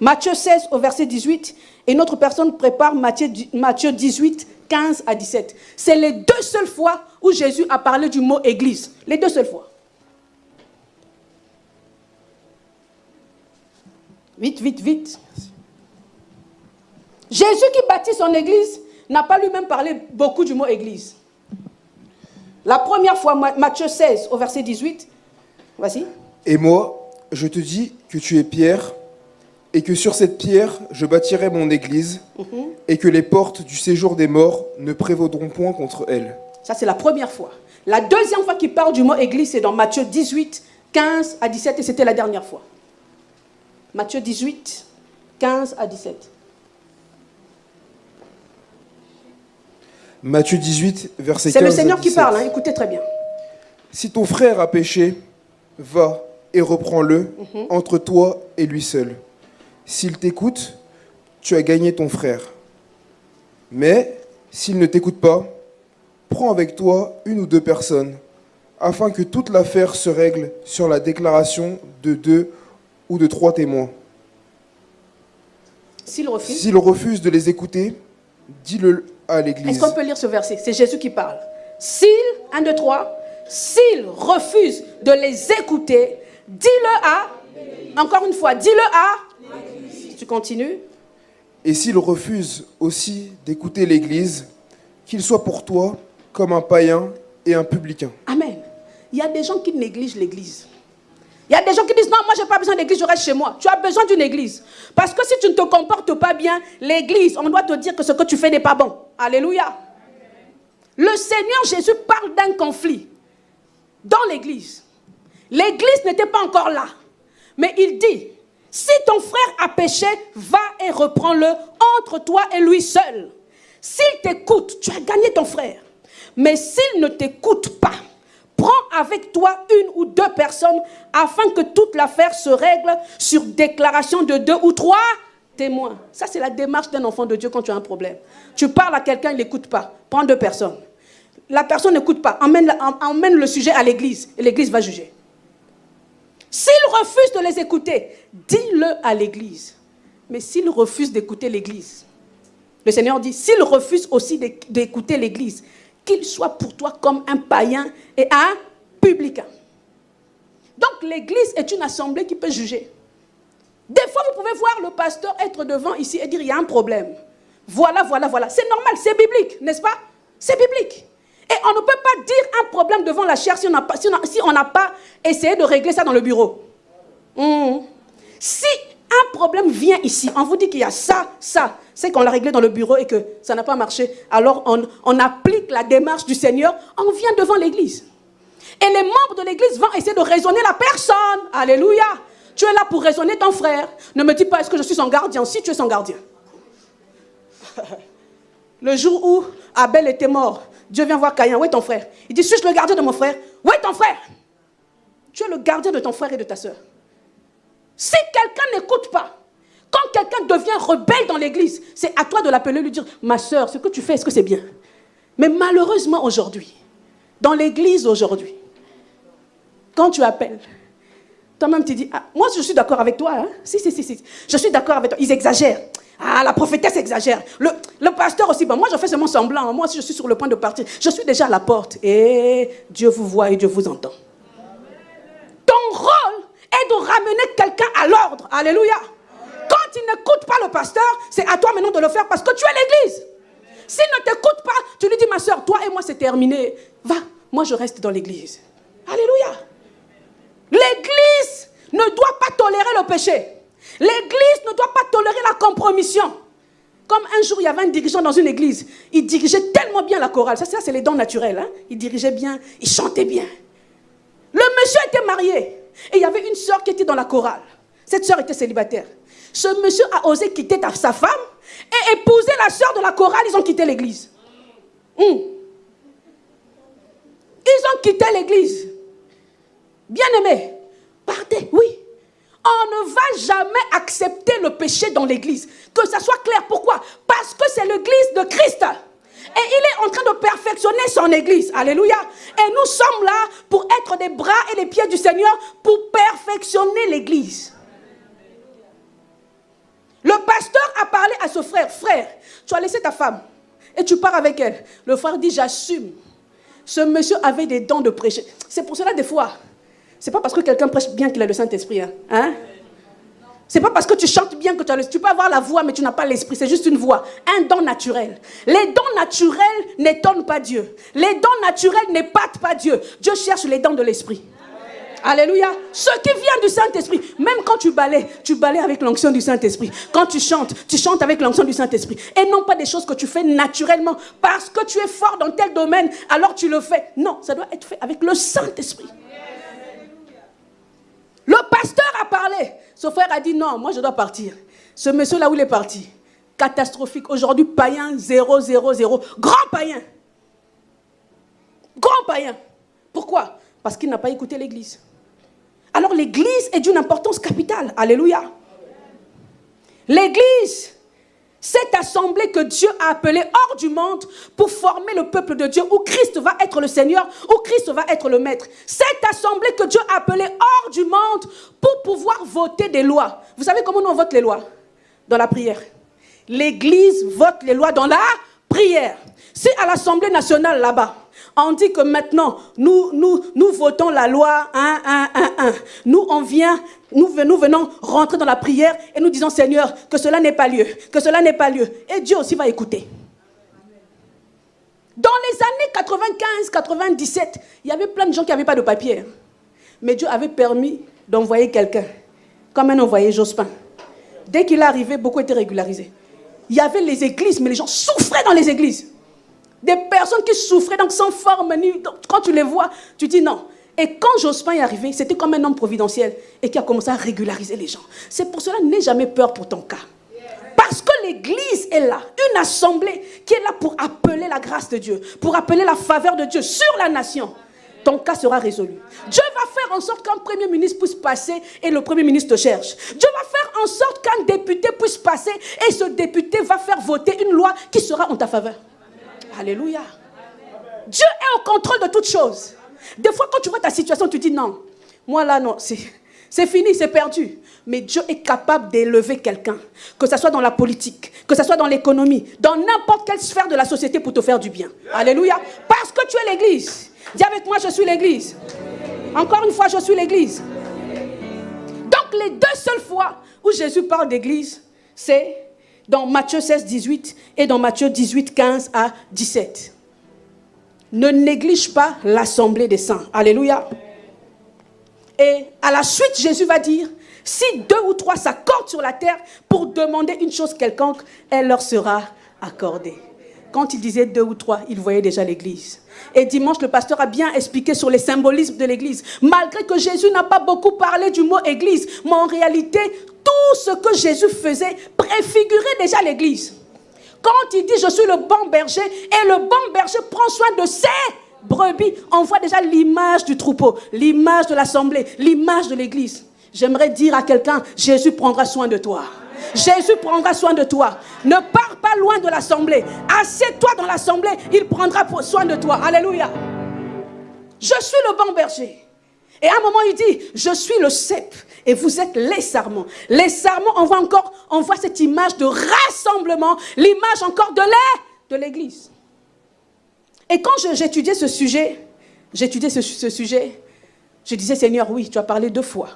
Matthieu 16 au verset 18. Et notre personne prépare Matthieu, Matthieu 18, 15 à 17. C'est les deux seules fois où Jésus a parlé du mot église. Les deux seules fois. Vite, vite, vite. Jésus qui bâtit son église n'a pas lui-même parlé beaucoup du mot église. La première fois, Matthieu 16 au verset 18. Voici. Et moi, je te dis que tu es Pierre, et que sur cette pierre, je bâtirai mon église, mhm. et que les portes du séjour des morts ne prévaudront point contre elle. Ça, c'est la première fois. La deuxième fois qu'il parle du mot église, c'est dans Matthieu 18, 15 à 17, et c'était la dernière fois. Matthieu 18, 15 à 17. Matthieu 18, verset 15. C'est le Seigneur qui parle, hein, écoutez très bien. Si ton frère a péché, va et reprends-le mhm. entre toi et lui seul. S'il t'écoute, tu as gagné ton frère. Mais s'il ne t'écoute pas, prends avec toi une ou deux personnes, afin que toute l'affaire se règle sur la déclaration de deux ou de trois témoins. S'il refuse, S'il refuse de les écouter, dis-le à l'Église. Est-ce qu'on peut lire ce verset? C'est Jésus qui parle. S'il, un, deux, trois, s'il refuse de les écouter, dis-le à, encore une fois, dis-le à, tu continues. Et s'il refuse aussi d'écouter l'Église, qu'il soit pour toi comme un païen et un publicain. Amen. Il y a des gens qui négligent l'Église. Il y a des gens qui disent, non, moi, je n'ai pas besoin d'église, je reste chez moi. Tu as besoin d'une église. Parce que si tu ne te comportes pas bien, l'église, on doit te dire que ce que tu fais n'est pas bon. Alléluia. Le Seigneur Jésus parle d'un conflit dans l'église. L'église n'était pas encore là. Mais il dit, si ton frère a péché, va et reprends-le entre toi et lui seul. S'il t'écoute, tu as gagné ton frère. Mais s'il ne t'écoute pas, prends avec toi une ou deux personnes afin que toute l'affaire se règle sur déclaration de deux ou trois témoins. Ça, c'est la démarche d'un enfant de Dieu quand tu as un problème. Tu parles à quelqu'un, il n'écoute pas. Prends deux personnes. La personne n'écoute pas. Emmène, le sujet à l'église et l'église va juger. S'il refuse de les écouter, dis-le à l'église. Mais s'il refuse d'écouter l'église, le Seigneur dit, s'il refuse aussi d'écouter l'église, qu'il soit pour toi comme un païen et un publicain. Donc l'église est une assemblée qui peut juger. Des fois, vous pouvez voir le pasteur être devant ici et dire, il y a un problème. Voilà, voilà, voilà. C'est normal, c'est biblique, n'est-ce pas? C'est biblique. Et on ne peut pas dire un problème devant la chair si on n'a pas, si pas, essayé de régler ça dans le bureau. Hmm. Si un problème vient ici, on vous dit qu'il y a ça, ça, c'est qu'on l'a réglé dans le bureau et que ça n'a pas marché, alors on, applique la démarche du Seigneur, on vient devant l'église. Et les membres de l'église vont essayer de raisonner la personne. Alléluia. Tu es là pour raisonner ton frère. Ne me dis pas est-ce que je suis son gardien? Si tu es son gardien. Le jour où Abel était mort, Dieu vient voir Caïn. Où est ton frère? Il dit Suis-je le gardien de mon frère? Où est ton frère? Tu es le gardien de ton frère et de ta soeur. Si quelqu'un n'écoute pas, quand quelqu'un devient rebelle dans l'église, c'est à toi de l'appeler, lui dire, ma soeur, ce que tu fais, est-ce que c'est bien? Mais malheureusement aujourd'hui, dans l'église aujourd'hui, quand tu appelles, toi-même tu dis, ah, moi je suis d'accord avec toi, hein? si, si, si, si, je suis d'accord avec toi, ils exagèrent. Ah, la prophétesse exagère. Le, pasteur aussi, moi je fais seulement semblant, moi si je suis sur le point de partir, je suis déjà à la porte. Et Dieu vous voit et Dieu vous entend. Ton rôle est de ramener quelqu'un à l'ordre. Alléluia. Quand il n'écoute pas le pasteur, c'est à toi maintenant de le faire parce que tu es l'église. S'il ne t'écoute pas, tu lui dis, ma soeur, toi et moi c'est terminé. Va, moi je reste dans l'église. Alléluia. L'église ne doit pas tolérer le péché. L'église ne doit pas tolérer la compromission. Comme un jour, il y avait un dirigeant dans une église. Il dirigeait tellement bien la chorale. Ça, c'est les dons naturels. Hein. Il dirigeait bien, il chantait bien. Le monsieur était marié. Et il y avait une soeur qui était dans la chorale. Cette soeur était célibataire. Ce monsieur a osé quitter sa femme et épouser la soeur de la chorale. Ils ont quitté l'église. Hmm. Ils ont quitté l'église. Bien aimé, partez, oui. On ne va jamais accepter le péché dans l'église. Que ça soit clair. Pourquoi? Parce que c'est l'église de Christ. Et il est en train de perfectionner son église. Alléluia. Et nous sommes là pour être des bras et les pieds du Seigneur pour perfectionner l'église. Le pasteur a parlé à ce frère, frère, tu as laissé ta femme et tu pars avec elle. Le frère dit, j'assume. Ce monsieur avait des dons de prêcher. C'est pour cela des fois, c'est pas parce que quelqu'un prêche bien qu'il a le Saint-Esprit. Hein? hein? C'est pas parce que tu chantes bien que tu as le... Tu peux avoir la voix, mais tu n'as pas l'esprit. C'est juste une voix. Un don naturel. Les dons naturels n'étonnent pas Dieu. Les dons naturels n'épatent pas Dieu. Dieu cherche les dons de l'esprit. Alléluia. Ce qui vient du Saint-Esprit. Même quand tu balais, tu balais avec l'onction du Saint-Esprit. Quand tu chantes, tu chantes avec l'onction du Saint-Esprit. Et non pas des choses que tu fais naturellement. Parce que tu es fort dans tel domaine, alors tu le fais. Non, ça doit être fait avec le Saint-Esprit. Le pasteur a parlé. Ce frère a dit non, moi je dois partir. Ce monsieur là où il est parti, catastrophique. Aujourd'hui, païen 0, 0, 0. Grand païen. Grand païen. Pourquoi? Parce qu'il n'a pas écouté l'église. Alors l'église est d'une importance capitale. Alléluia. L'église cette assemblée que Dieu a appelée hors du monde pour former le peuple de Dieu, où Christ va être le Seigneur, où Christ va être le Maître. Cette assemblée que Dieu a appelée hors du monde pour pouvoir voter des lois. Vous savez comment on vote les lois? Dans la prière. L'Église vote les lois dans la prière. C'est à l'Assemblée nationale là-bas, on dit que maintenant, nous, nous, nous votons la loi 1, 1, 1, 1. Nous, on vient, nous, venons rentrer dans la prière et nous disons, Seigneur, que cela n'est pas lieu, que cela n'est pas lieu. Et Dieu aussi va écouter. Dans les années 95, 97, il y avait plein de gens qui n'avaient pas de papier. Mais Dieu avait permis d'envoyer quelqu'un, comme un envoyé Jospin. Dès qu'il est arrivé, beaucoup étaient régularisés. Il y avait les églises, mais les gens souffraient dans les églises. Des personnes qui souffraient, donc sans forme, quand tu les vois, tu dis non. Et quand Jospin est arrivé, c'était comme un homme providentiel et qui a commencé à régulariser les gens. C'est pour cela, n'aie jamais peur pour ton cas. Parce que l'Église est là, une assemblée qui est là pour appeler la grâce de Dieu, pour appeler la faveur de Dieu sur la nation. Ton cas sera résolu. Dieu va faire en sorte qu'un Premier ministre puisse passer et le Premier ministre te cherche. Dieu va faire en sorte qu'un député puisse passer et ce député va faire voter une loi qui sera en ta faveur. Alléluia. Dieu est au contrôle de toutes choses. Des fois, quand tu vois ta situation, tu dis non. Moi là, non, c'est fini, c'est perdu. Mais Dieu est capable d'élever quelqu'un, que ce soit dans la politique, que ce soit dans l'économie, dans n'importe quelle sphère de la société pour te faire du bien. Alléluia. Parce que tu es l'église. Dis avec moi, je suis l'église. Encore une fois, je suis l'église. Donc, les deux seules fois où Jésus parle d'église, c'est dans Matthieu 16, 18 et dans Matthieu 18, 15 à 17. Ne néglige pas l'assemblée des saints. Alléluia. Et à la suite, Jésus va dire, si deux ou trois s'accordent sur la terre pour demander une chose quelconque, elle leur sera accordée. Quand il disait deux ou trois, il voyait déjà l'église. Et dimanche, le pasteur a bien expliqué sur les symbolismes de l'église. Malgré que Jésus n'a pas beaucoup parlé du mot église, mais en réalité, tout ce que Jésus faisait préfigurait déjà l'église. Quand il dit je suis le bon berger et le bon berger prend soin de ses brebis, on voit déjà l'image du troupeau, l'image de l'assemblée, l'image de l'église. J'aimerais dire à quelqu'un, Jésus prendra soin de toi. Jésus prendra soin de toi. Ne pars pas loin de l'assemblée. Assieds-toi dans l'assemblée, il prendra soin de toi. Alléluia. Je suis le bon berger. Et à un moment, il dit, je suis le cep et vous êtes les sarments. Les sarments, on voit encore, on voit cette image de rassemblement, l'image encore de l'air de l'église. Et quand j'étudiais ce sujet, j'étudiais ce sujet, je disais, Seigneur, oui, tu as parlé deux fois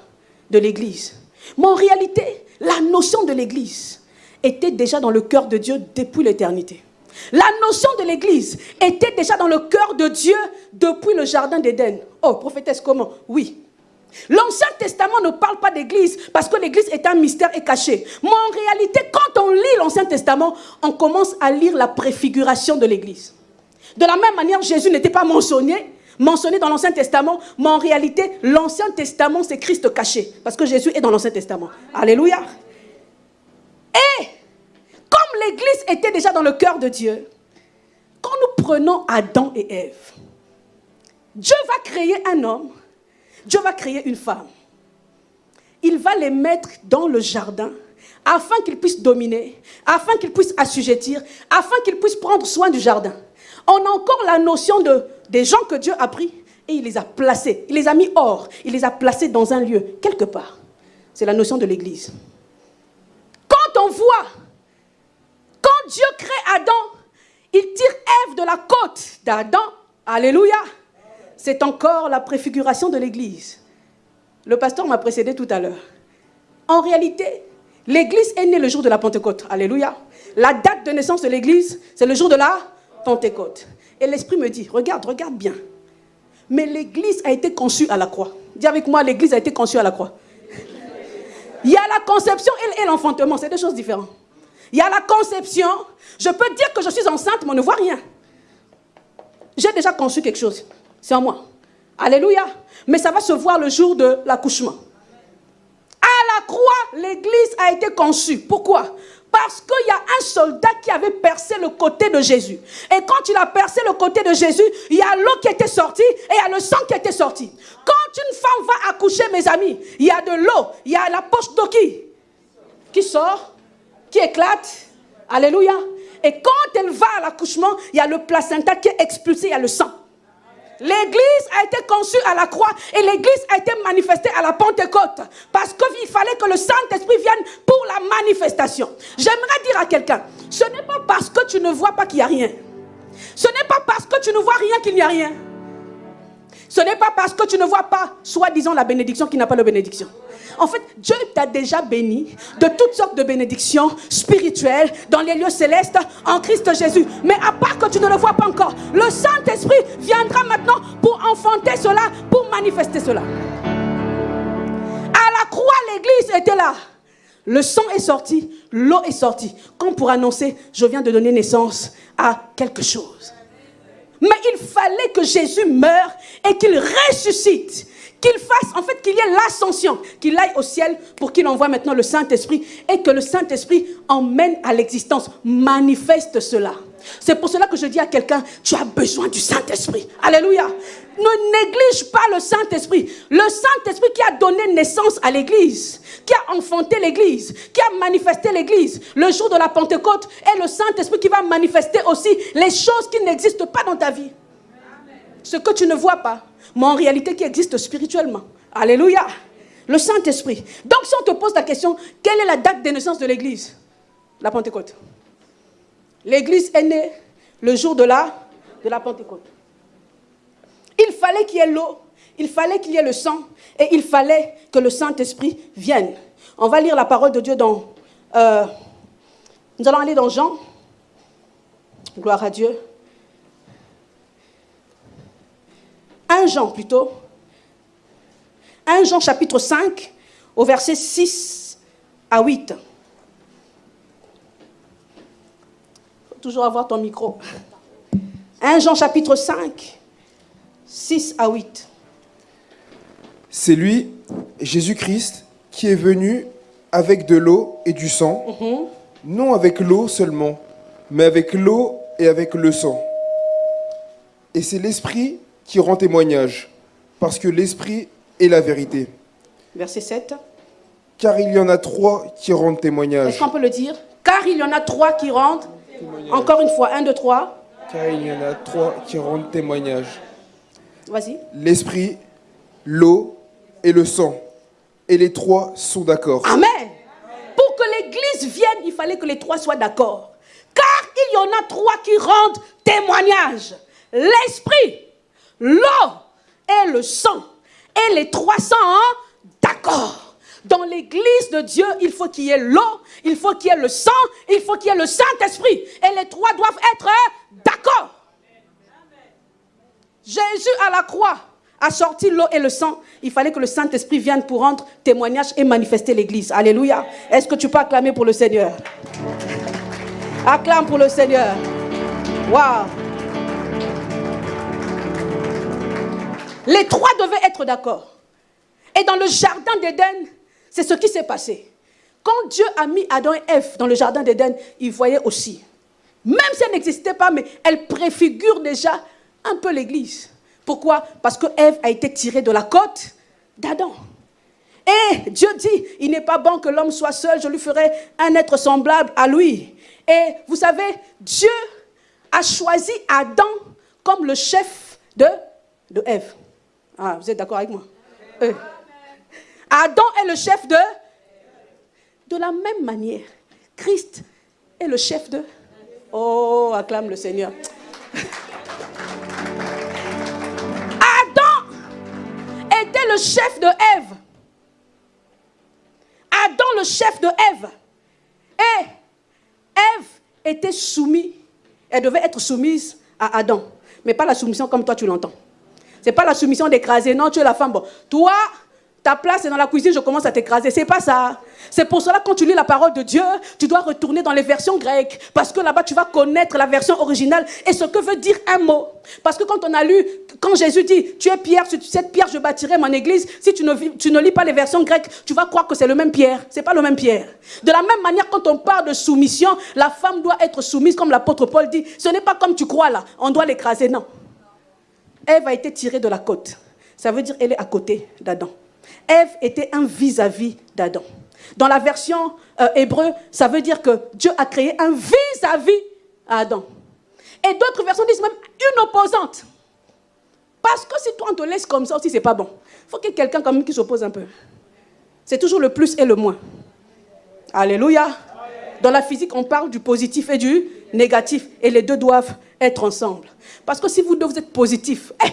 de l'église. Mais en réalité, la notion de l'église était déjà dans le cœur de Dieu depuis l'éternité. La notion de l'église était déjà dans le cœur de Dieu depuis le jardin d'Éden. Oh, prophétesse, comment? Oui. L'Ancien Testament ne parle pas d'église parce que l'église est un mystère et caché. Mais en réalité, quand on lit l'Ancien Testament, on commence à lire la préfiguration de l'église. De la même manière, Jésus n'était pas mentionné, mentionné dans l'Ancien Testament, mais en réalité, l'Ancien Testament, c'est Christ caché, parce que Jésus est dans l'Ancien Testament. Alléluia. Et l'Église était déjà dans le cœur de Dieu, quand nous prenons Adam et Ève, Dieu va créer un homme, Dieu va créer une femme. Il va les mettre dans le jardin afin qu'ils puissent dominer, afin qu'ils puissent assujettir, afin qu'ils puissent prendre soin du jardin. On a encore la notion de, des gens que Dieu a pris et il les a placés, il les a mis hors, il les a placés dans un lieu, quelque part. C'est la notion de l'Église. Quand on voit, Dieu crée Adam, il tire Ève de la côte d'Adam, alléluia, c'est encore la préfiguration de l'Église. Le pasteur m'a précédé tout à l'heure. En réalité, l'Église est née le jour de la Pentecôte. Alléluia. La date de naissance de l'Église, c'est le jour de la Pentecôte. Et l'Esprit me dit, regarde, regarde bien. Mais l'Église a été conçue à la croix. Dis avec moi, l'Église a été conçue à la croix. Il y a la conception et l'enfantement, c'est deux choses différentes. Il y a la conception, je peux dire que je suis enceinte, mais on ne voit rien. J'ai déjà conçu quelque chose, c'est en moi. Alléluia. Mais ça va se voir le jour de l'accouchement. À la croix, l'Église a été conçue. Pourquoi? Parce qu'il y a un soldat qui avait percé le côté de Jésus. Et quand il a percé le côté de Jésus, il y a l'eau qui était sortie et il y a le sang qui était sorti. Quand une femme va accoucher, mes amis, il y a de l'eau, il y a la poche d'eau qui, qui sort, qui éclate. Alléluia. Et quand elle va à l'accouchement, il y a le placenta qui est expulsé, il y a le sang. L'église a été conçue à la croix et l'église a été manifestée à la Pentecôte. Parce qu'il fallait que le Saint-Esprit vienne pour la manifestation. J'aimerais dire à quelqu'un, ce n'est pas parce que tu ne vois pas qu'il n'y a rien. Ce n'est pas parce que tu ne vois rien qu'il n'y a rien. Ce n'est pas parce que tu ne vois pas, soi-disant, la bénédiction qui n'a pas de bénédiction. En fait, Dieu t'a déjà béni de toutes sortes de bénédictions spirituelles dans les lieux célestes en Christ Jésus. Mais à part que tu ne le vois pas encore, le Saint-Esprit viendra maintenant pour enfanter cela, pour manifester cela. À la croix, l'église était là. Le sang est sorti, l'eau est sortie. Comme pour annoncer, je viens de donner naissance à quelque chose. Mais il fallait que Jésus meure et qu'il ressuscite qu'il fasse, en fait, qu'il y ait l'ascension, qu'il aille au ciel pour qu'il envoie maintenant le Saint-Esprit et que le Saint-Esprit emmène à l'existence, manifeste cela. C'est pour cela que je dis à quelqu'un, tu as besoin du Saint-Esprit. Alléluia. Ne néglige pas le Saint-Esprit. Le Saint-Esprit qui a donné naissance à l'Église, qui a enfanté l'Église, qui a manifesté l'Église le jour de la Pentecôte, est le Saint-Esprit qui va manifester aussi les choses qui n'existent pas dans ta vie. Ce que tu ne vois pas, mais en réalité qui existe spirituellement. Alléluia. Le Saint-Esprit. Donc si on te pose la question, quelle est la date de naissance de l'Église? La Pentecôte. L'Église est née le jour de la, de la Pentecôte. Il fallait qu'il y ait l'eau, il fallait qu'il y ait le sang, et il fallait que le Saint-Esprit vienne. On va lire la parole de Dieu dans... Euh, nous allons aller dans Jean. Gloire à Dieu. 1 Jean plutôt. 1 Jean chapitre 5 au verset 6 à 8. Il faut toujours avoir ton micro. 1 Jean chapitre 5, 6 à 8. C'est lui, Jésus-Christ, qui est venu avec de l'eau et du sang, Mhm. non avec l'eau seulement, mais avec l'eau et avec le sang. Et c'est l'Esprit qui rend témoignage, parce que l'Esprit est la vérité. Verset 7. Car il y en a trois qui rendent Est-ce témoignage. qu'on peut le dire? Car il y en a trois qui rendent. Encore une fois, un, deux, trois. Car il y en a trois qui rendent témoignage. Vas-y. L'esprit, l'eau et le sang. Et les trois sont d'accord. Amen. Pour que l'église vienne, il fallait que les trois soient d'accord. Car il y en a trois qui rendent témoignage. L'esprit, l'eau et le sang. Et les trois sont d'accord. Dans l'église de Dieu, il faut qu'il y ait l'eau, il faut qu'il y ait le sang, il faut qu'il y ait le Saint-Esprit. Et les trois doivent être d'accord. Jésus à la croix a sorti l'eau et le sang. Il fallait que le Saint-Esprit vienne pour rendre témoignage et manifester l'église. Alléluia. Est-ce que tu peux acclamer pour le Seigneur? Acclame pour le Seigneur. Waouh. Les trois devaient être d'accord. Et dans le jardin d'Éden, c'est ce qui s'est passé. Quand Dieu a mis Adam et Ève dans le jardin d'Éden, il voyait aussi. Même si elle n'existait pas, mais elle préfigure déjà un peu l'Église. Pourquoi? Parce que Ève a été tirée de la côte d'Adam. Et Dieu dit, il n'est pas bon que l'homme soit seul, je lui ferai un être semblable à lui. Et vous savez, Dieu a choisi Adam comme le chef de, de Ève. Ah, vous êtes d'accord avec moi? Euh. Adam est le chef de... De la même manière, Christ est le chef de... Oh, acclame le Seigneur. Adam était le chef de Ève. Adam le chef de Ève. Et Ève était soumise. Elle devait être soumise à Adam. Mais pas la soumission comme toi tu l'entends. C'est pas la soumission d'écraser. Non, tu es la femme. Bon, toi, ta place est dans la cuisine, je commence à t'écraser. C'est pas ça. C'est pour cela, quand tu lis la parole de Dieu, tu dois retourner dans les versions grecques. Parce que là-bas, tu vas connaître la version originale et ce que veut dire un mot. Parce que quand on a lu, quand Jésus dit, tu es pierre, cette pierre, je bâtirai mon église, si tu ne, tu ne lis pas les versions grecques, tu vas croire que c'est le même pierre. C'est pas le même pierre. De la même manière, quand on parle de soumission, la femme doit être soumise, comme l'apôtre Paul dit. Ce n'est pas comme tu crois là, on doit l'écraser. Non. Ève a été tirée de la côte. Ça veut dire qu'elle est à côté d'Adam. Ève était un vis-à-vis d'Adam. Dans la version euh, hébreu, ça veut dire que Dieu a créé un vis-à-vis à. Et d'autres versions disent même une opposante. Parce que si toi on te laisse comme ça aussi, c'est pas bon. Il faut qu'il y ait quelqu'un quand même qui s'oppose un peu. C'est toujours le plus et le moins. Alléluia. Dans la physique, on parle du positif et du négatif. Et les deux doivent être ensemble. Parce que si vous deux vous êtes positif, eh,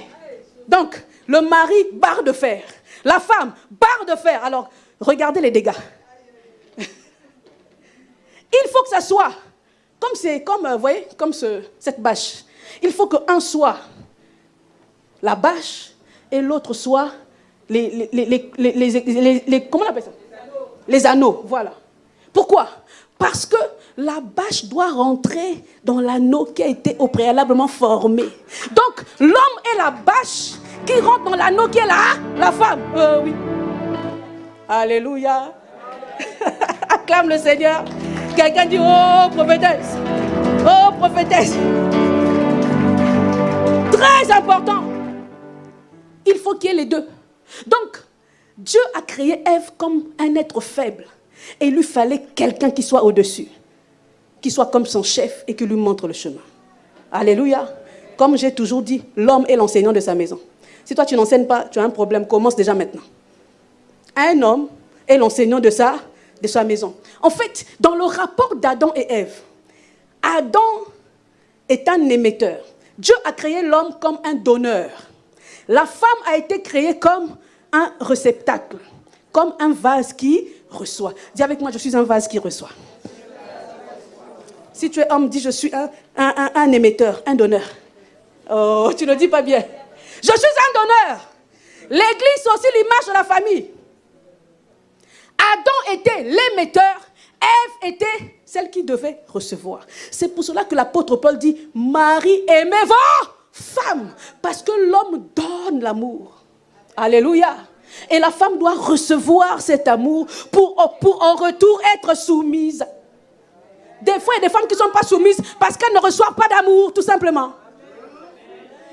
donc le mari, barre de fer. La femme, barre de fer. Alors, regardez les dégâts. Il faut que ça soit comme c'est comme euh, vous voyez comme ce- cette bâche. Il faut que un soit la bâche et l'autre soit les, les, les, ça? Les anneaux, voilà. Pourquoi? Parce que la bâche doit rentrer dans l'anneau qui a été au préalablement formé. Donc l'homme est la bâche qui rentre dans l'anneau qui est là, la femme. Euh, oui. Alléluia. Acclame le Seigneur. Quelqu'un dit, oh prophétesse. Oh prophétesse. Très important. Il faut qu'il y ait les deux. Donc, Dieu a créé Ève comme un être faible. Et il lui fallait quelqu'un qui soit au-dessus. Qui soit comme son chef et qui lui montre le chemin. Alléluia. Comme j'ai toujours dit, l'homme est l'enseignant de sa maison. Si toi tu n'enseignes pas, tu as un problème. Commence déjà maintenant. Un homme est l'enseignant de sa, de sa maison. En fait, dans le rapport d'Adam et Ève, Adam est un émetteur. Dieu a créé l'homme comme un donneur. La femme a été créée comme un réceptacle, comme un vase qui reçoit. Dis avec moi, je suis un vase qui reçoit. Si tu es homme, dis je suis un, un- un- émetteur, un donneur. Oh, tu ne dis pas bien. Je suis un donneur. L'église, aussi l'image de la famille. Adam était l'émetteur, Ève était celle qui devait recevoir. C'est pour cela que l'apôtre Paul dit, Marie, aimez vos femmes, parce que l'homme donne l'amour. Alléluia. Et la femme doit recevoir cet amour pour, pour en retour être soumise. Des fois, il y a des femmes qui ne sont pas soumises parce qu'elles ne reçoivent pas d'amour, tout simplement.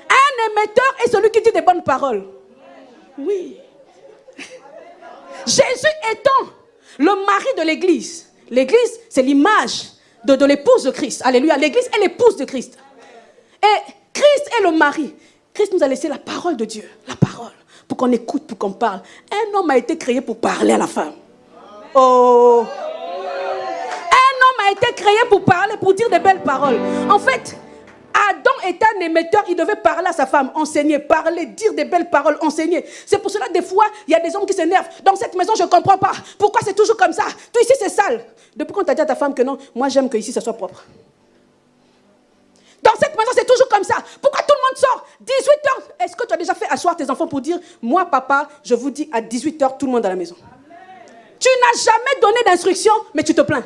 Un émetteur est celui qui dit des bonnes paroles. Oui. Jésus étant le mari de l'église. L'église, c'est l'image de, de l'épouse de Christ. Alléluia. L'église est l'épouse de Christ. Et Christ est le mari. Christ nous a laissé la parole de Dieu. La parole. Pour qu'on écoute, pour qu'on parle. Un homme a été créé pour parler à la femme. Oh. Un homme a été créé pour parler, pour dire des belles paroles. En fait, Adam était un émetteur, il devait parler à sa femme, enseigner, parler, dire des belles paroles, enseigner. C'est pour cela, des fois, il y a des hommes qui s'énervent. Dans cette maison, je ne comprends pas. Pourquoi c'est toujours comme ça? Tout ici, c'est sale. Depuis quand tu as dit à ta femme que non, moi j'aime que ici, ça soit propre. Dans cette maison, c'est toujours comme ça. Pourquoi tout le monde sort 18h Est-ce que tu as déjà fait asseoir tes enfants pour dire, moi, papa, je vous dis à 18h, tout le monde à la maison? Tu n'as jamais donné d'instruction, mais tu te plains.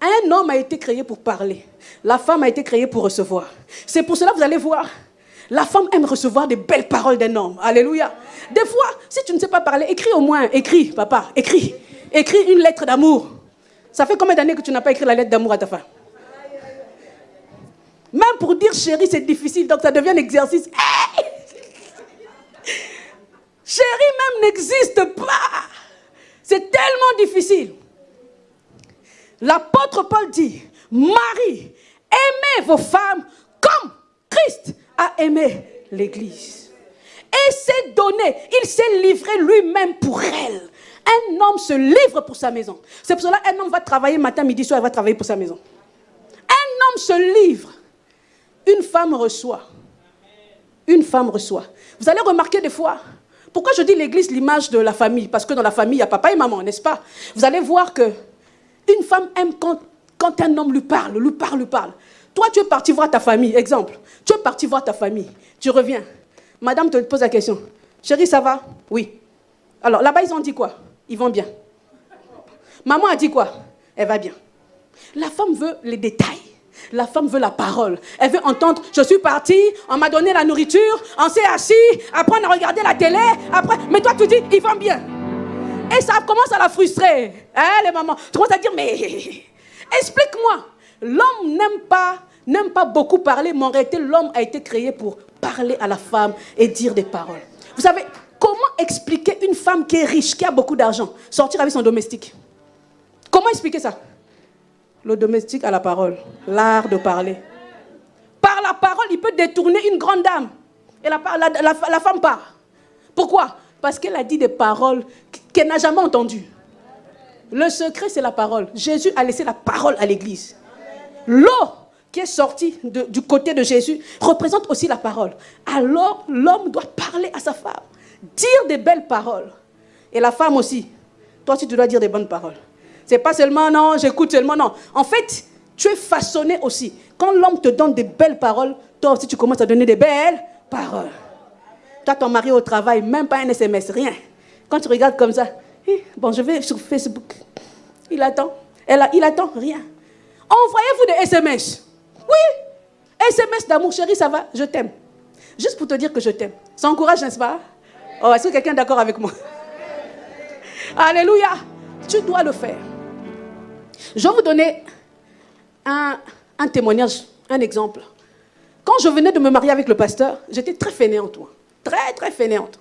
Un homme a été créé pour parler. La femme a été créée pour recevoir. C'est pour cela que vous allez voir. La femme aime recevoir des belles paroles d'un homme. Alléluia. Des fois, si tu ne sais pas parler, écris au moins. Écris, papa, écris. Écris une lettre d'amour. Ça fait combien d'années que tu n'as pas écrit la lettre d'amour à ta femme? Même pour dire chérie, c'est difficile, donc ça devient un exercice. chérie même n'existe pas. C'est tellement difficile. L'apôtre Paul dit, Marie, aimez vos femmes comme Christ a aimé l'Église. Et s'est donné, il s'est livré lui-même pour elle. Un homme se livre pour sa maison. C'est pour cela qu'un homme va travailler matin, midi, soir, il va travailler pour sa maison. Un homme se livre. Une femme reçoit. Une femme reçoit. Vous allez remarquer des fois, pourquoi je dis l'église l'image de la famille? Parce que dans la famille, il y a papa et maman, n'est-ce pas? Vous allez voir que une femme aime quand, un homme lui parle, lui parle, lui parle. Toi, tu es parti voir ta famille, exemple. Tu es parti voir ta famille. Tu reviens. Madame te pose la question. Chérie, ça va? Oui. Alors, là-bas, ils ont dit quoi? Ils vont bien. Maman a dit quoi? Elle va bien. La femme veut les détails. La femme veut la parole. Elle veut entendre, je suis partie, on m'a donné la nourriture, on s'est assis, après on a regardé la télé, après, mais toi tu dis, ils vont bien. Et ça commence à la frustrer. Hein, les mamans Tu commences à dire, mais explique-moi. L'homme n'aime pas, n'aime pas beaucoup parler, mais en réalité, l'homme a été créé pour parler à la femme et dire des paroles. Vous savez, comment expliquer une femme qui est riche, qui a beaucoup d'argent, sortir avec son domestique? Comment expliquer ça? Le domestique a la parole, l'art de parler. Par la parole, il peut détourner une grande dame. Et la, la femme part. Pourquoi? Parce qu'elle a dit des paroles qu'elle n'a jamais entendues. Le secret, c'est la parole. Jésus a laissé la parole à l'église. L'eau qui est sortie du côté de Jésus représente aussi la parole. Alors, l'homme doit parler à sa femme, dire des belles paroles. Et la femme aussi. Toi aussi, tu dois dire des bonnes paroles. C'est pas seulement non, j'écoute seulement non. En fait, tu es façonné aussi. Quand l'homme te donne des belles paroles, toi aussi, tu commences à donner des belles paroles. Toi, ton mari au travail, même pas un SMS, rien. Quand tu regardes comme ça, bon, je vais sur Facebook. Il attend. Elle il attend rien. Envoyez-vous des SMS. Oui. SMS d'amour, chérie, ça va, je t'aime. Juste pour te dire que je t'aime. Ça encourage, n'est-ce pas? Oh, est-ce que quelqu'un est d'accord avec moi? Alléluia. Tu dois le faire. Je vais vous donner un, témoignage, un exemple. Quand je venais de me marier avec le pasteur, j'étais très fainéante, toi. Très, très fainéante.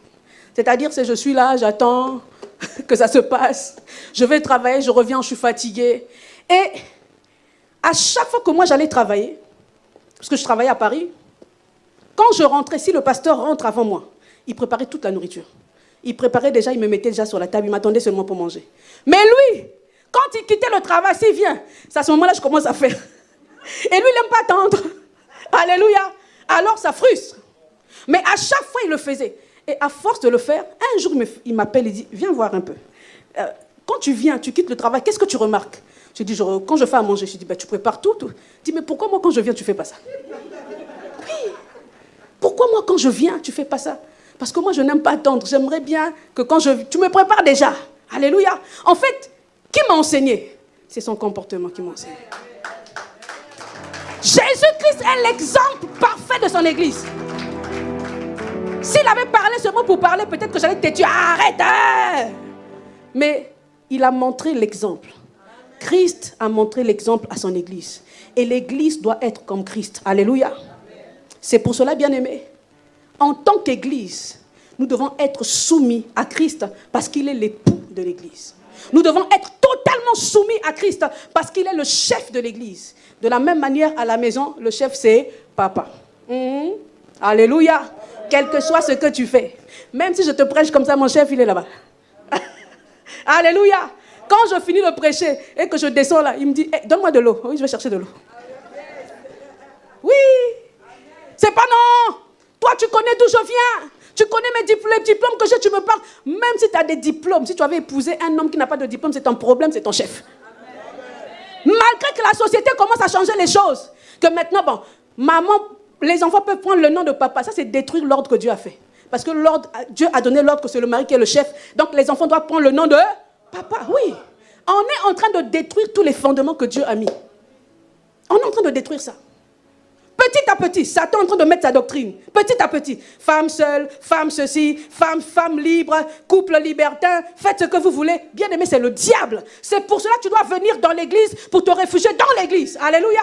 C'est-à-dire, c'est je suis là, j'attends que ça se passe. Je vais travailler, je reviens, je suis fatiguée. Et à chaque fois que moi j'allais travailler, parce que je travaillais à Paris, quand je rentrais, si le pasteur rentre avant moi, il préparait toute la nourriture. Il préparait déjà, il me mettait déjà sur la table, il m'attendait seulement pour manger. Mais lui, quand il quittait le travail, s'il vient, c'est à ce moment-là que je commence à faire. Et lui, il n'aime pas attendre. Alléluia. Alors ça frustre. Mais à chaque fois, il le faisait. Et à force de le faire, un jour, il m'appelle et dit, viens voir un peu. Euh, quand tu viens, tu quittes le travail, qu'est-ce que tu remarques? Je dis, quand je fais à manger, je dis, bah, tu prépares tout, tout. dis, mais pourquoi moi, quand je viens, tu fais pas ça? Oui. Pourquoi moi, quand je viens, tu fais pas ça? Parce que moi, je n'aime pas attendre. J'aimerais bien que quand je... Tu me prépares déjà. Alléluia. En fait, qui m'a enseigné? C'est son comportement qui m'a enseigné. Jésus-Christ est l'exemple parfait de son Église. S'il avait parlé seulement pour parler, peut-être que j'allais te tuer. Arrête hein. Mais il a montré l'exemple. Christ a montré l'exemple à son Église. Et l'Église doit être comme Christ. Alléluia. C'est pour cela, bien aimé, en tant qu'Église, nous devons être soumis à Christ parce qu'il est l'époux de l'Église. Nous devons être totalement soumis à Christ parce qu'il est le chef de l'Église. De la même manière, à la maison, le chef, c'est papa. Mhm. Alléluia. Quel que soit ce que tu fais. Même si je te prêche comme ça, mon chef, il est là-bas. Alléluia. Quand je finis de prêcher et que je descends là, il me dit, eh, donne-moi de l'eau. Oui, je vais chercher de l'eau. Oui. C'est pas non. Toi, tu connais d'où je viens. Tu connais mes diplômes, que j'ai, tu me parles. Même si tu as des diplômes, si tu avais épousé un homme qui n'a pas de diplôme, c'est ton problème, c'est ton chef. Malgré que la société commence à changer les choses. Que maintenant, bon, maman, les enfants peuvent prendre le nom de papa. Ça, c'est détruire l'ordre que Dieu a fait. Parce que Dieu a donné l'ordre que c'est le mari qui est le chef. Donc les enfants doivent prendre le nom de papa. Oui. On est en train de détruire tous les fondements que Dieu a mis. On est en train de détruire ça. Petit à petit, Satan est en train de mettre sa doctrine. Petit à petit. Femme seule, femme ceci, femme, femme libre, couple libertin, faites ce que vous voulez. Bien aimé, c'est le diable. C'est pour cela que tu dois venir dans l'église pour te réfugier dans l'église. Alléluia.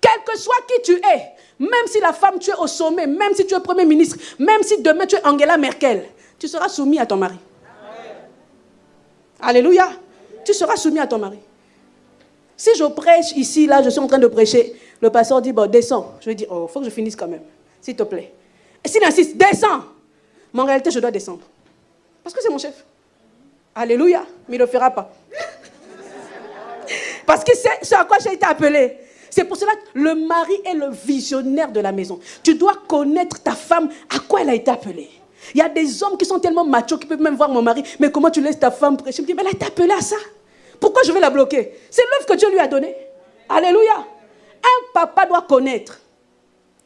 Quel que soit qui tu es, même si la femme tu es au sommet, même si tu es premier ministre, même si demain tu es Angela Merkel, tu seras soumis à ton mari. Alléluia. Tu seras soumis à ton mari. Si je prêche ici, là, je suis en train de prêcher, le pasteur dit, bon, descends. Je lui dis, oh, il faut que je finisse quand même, s'il te plaît. Et s'il insiste, descends. Mais en réalité, je dois descendre. Parce que c'est mon chef. Alléluia. Mais il ne le fera pas. Parce que c'est ce à quoi j'ai été appelé. C'est pour cela que le mari est le visionnaire de la maison. Tu dois connaître ta femme, à quoi elle a été appelée? Il y a des hommes qui sont tellement machos qui peuvent même voir mon mari. Mais comment tu laisses ta femme prêcher? Je me dis, mais elle a été appelée à ça. Pourquoi je vais la bloquer? C'est l'œuvre que Dieu lui a donnée. Alléluia. Un papa doit connaître.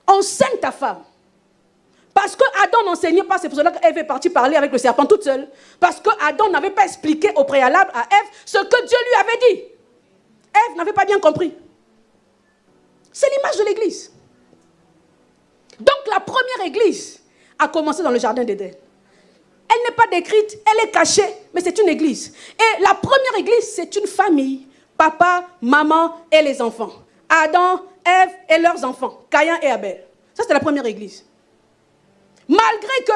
Enseigne ta femme. Parce que Adam n'enseignait pas, c'est pour cela qu'Ève est partie parler avec le serpent toute seule. Parce que Adam n'avait pas expliqué au préalable à Ève ce que Dieu lui avait dit. Ève n'avait pas bien compris. C'est l'image de l'église. Donc la première église a commencé dans le jardin d'Éden. Elle n'est pas décrite, elle est cachée, mais c'est une église. Et la première église, c'est une famille. Papa, maman et les enfants. Adam, Ève et leurs enfants. Caïn et Abel. Ça, c'est la première église. Malgré que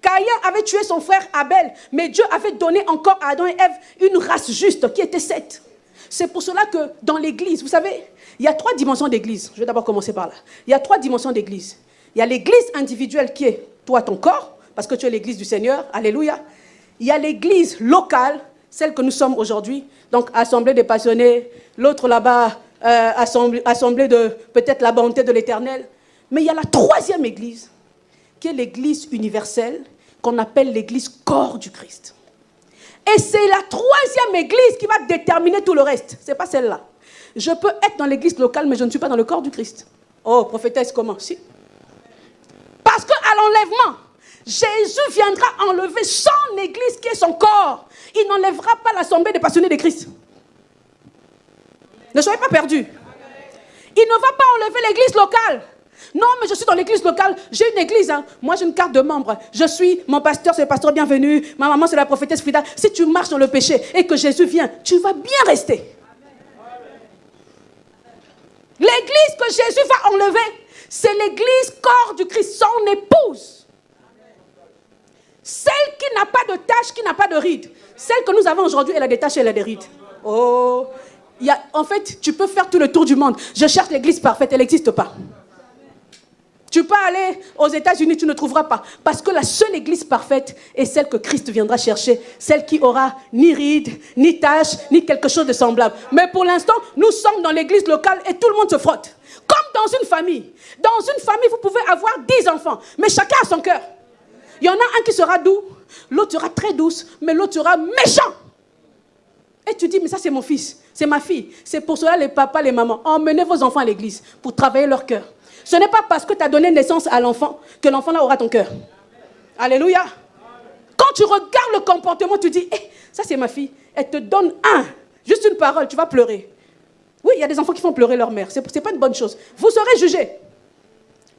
Caïn avait tué son frère Abel, mais Dieu avait donné encore à Adam et Ève une race juste qui était Seth. C'est pour cela que dans l'église, vous savez, il y a trois dimensions d'église. Je vais d'abord commencer par là. Il y a trois dimensions d'église. Il y a l'église individuelle qui est toi, ton corps parce que tu es l'église du Seigneur. Alléluia. Il y a l'église locale, celle que nous sommes aujourd'hui. Donc, assemblée des passionnés. L'autre là-bas, euh, assemblée, de peut-être la bonté de l'éternel. Mais il y a la troisième église, qui est l'église universelle, qu'on appelle l'église corps du Christ. Et c'est la troisième église qui va déterminer tout le reste. Ce n'est pas celle-là. Je peux être dans l'église locale, mais je ne suis pas dans le corps du Christ. Oh, prophétesse, comment? Si. Parce qu'à l'enlèvement, Jésus viendra enlever son église qui est son corps. Il n'enlèvera pas l'assemblée des passionnés de Christ. Ne soyez pas perdus. Il ne va pas enlever l'église locale. Non, mais je suis dans l'église locale. J'ai une église. Hein. Moi, j'ai une carte de membre. Je suis, mon pasteur, c'est le pasteur bienvenu. Ma maman, c'est la prophétesse Frida. Si tu marches dans le péché et que Jésus vient, tu vas bien rester. L'église que Jésus va enlever, c'est l'église corps du Christ, son épouse. Celle qui n'a pas de tache, qui n'a pas de rides. Celle que nous avons aujourd'hui, elle a des taches et elle a des rides. Oh, en fait, tu peux faire tout le tour du monde. Je cherche l'église parfaite, elle n'existe pas. Tu peux aller aux États-Unis, tu ne trouveras pas. Parce que la seule église parfaite est celle que Christ viendra chercher. Celle qui aura ni rides, ni taches, ni quelque chose de semblable. Mais pour l'instant, nous sommes dans l'église locale et tout le monde se frotte. Comme dans une famille. Dans une famille, vous pouvez avoir dix enfants, mais chacun a son cœur. Il y en a un qui sera doux, l'autre sera très douce, mais l'autre sera méchant. Et tu dis, mais ça c'est mon fils, c'est ma fille. C'est pour cela les papas, les mamans, emmenez vos enfants à l'église pour travailler leur cœur. Ce n'est pas parce que tu as donné naissance à l'enfant que l'enfant là aura ton cœur. Alléluia. Quand tu regardes le comportement, tu dis, eh, ça c'est ma fille. Elle te donne un, juste une parole, tu vas pleurer. Oui, il y a des enfants qui font pleurer leur mère. Ce n'est pas une bonne chose. Vous serez jugés.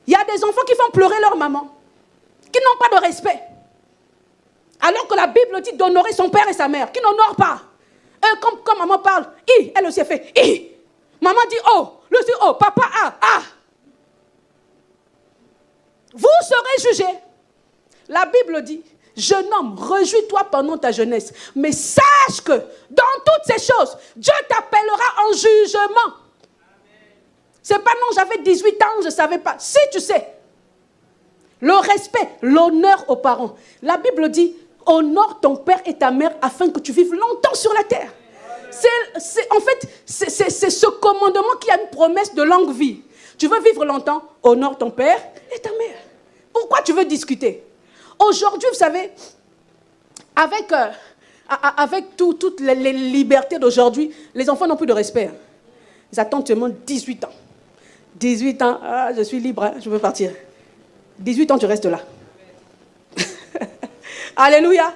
Il y a des enfants qui font pleurer leur maman qui n'ont pas de respect. Alors que la Bible dit d'honorer son père et sa mère, qui n'honorent pas. Comme, comme maman parle, elle aussi a fait I. Maman dit oh, le dit oh, papa ah, ah. Vous serez jugés. La Bible dit, jeune homme, réjouis-toi pendant ta jeunesse, mais sache que dans toutes ces choses, Dieu t'appellera en jugement. C'est pas non, j'avais 18 ans, je ne savais pas. Si tu sais, le respect, l'honneur aux parents. La Bible dit, honore ton père et ta mère afin que tu vives longtemps sur la terre. C'est, en fait, c'est ce commandement qui a une promesse de longue vie. Tu veux vivre longtemps, honore ton père et ta mère. Pourquoi tu veux discuter? Aujourd'hui, vous savez, avec, euh, avec toutes les, libertés d'aujourd'hui, les enfants n'ont plus de respect. Ils attendent seulement 18 ans. 18 ans, ah, je suis libre, hein, je veux partir. 18 ans, tu restes là. Alléluia.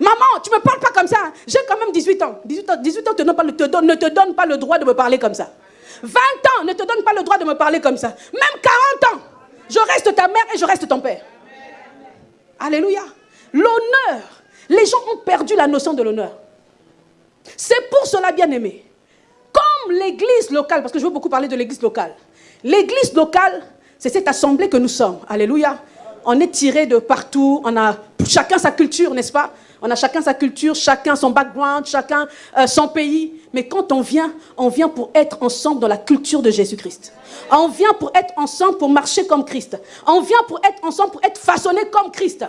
Maman, tu ne me parles pas comme ça. Hein. J'ai quand même 18 ans. 18 ans, 18 ans ne te donne pas le droit de me parler comme ça. 20 ans ne te donne pas le droit de me parler comme ça. Même 40 ans, je reste ta mère et je reste ton père. Alléluia. L'honneur. Les gens ont perdu la notion de l'honneur. C'est pour cela, bien aimé. Comme l'église locale, parce que je veux beaucoup parler de l'église locale. L'église locale, c'est cette assemblée que nous sommes. Alléluia. On est tiré de partout. On a chacun sa culture, n'est-ce pas? On a chacun sa culture, chacun son background, chacun euh, son pays. Mais quand on vient, on vient pour être ensemble dans la culture de Jésus-Christ. On vient pour être ensemble pour marcher comme Christ. On vient pour être ensemble pour être façonné comme Christ.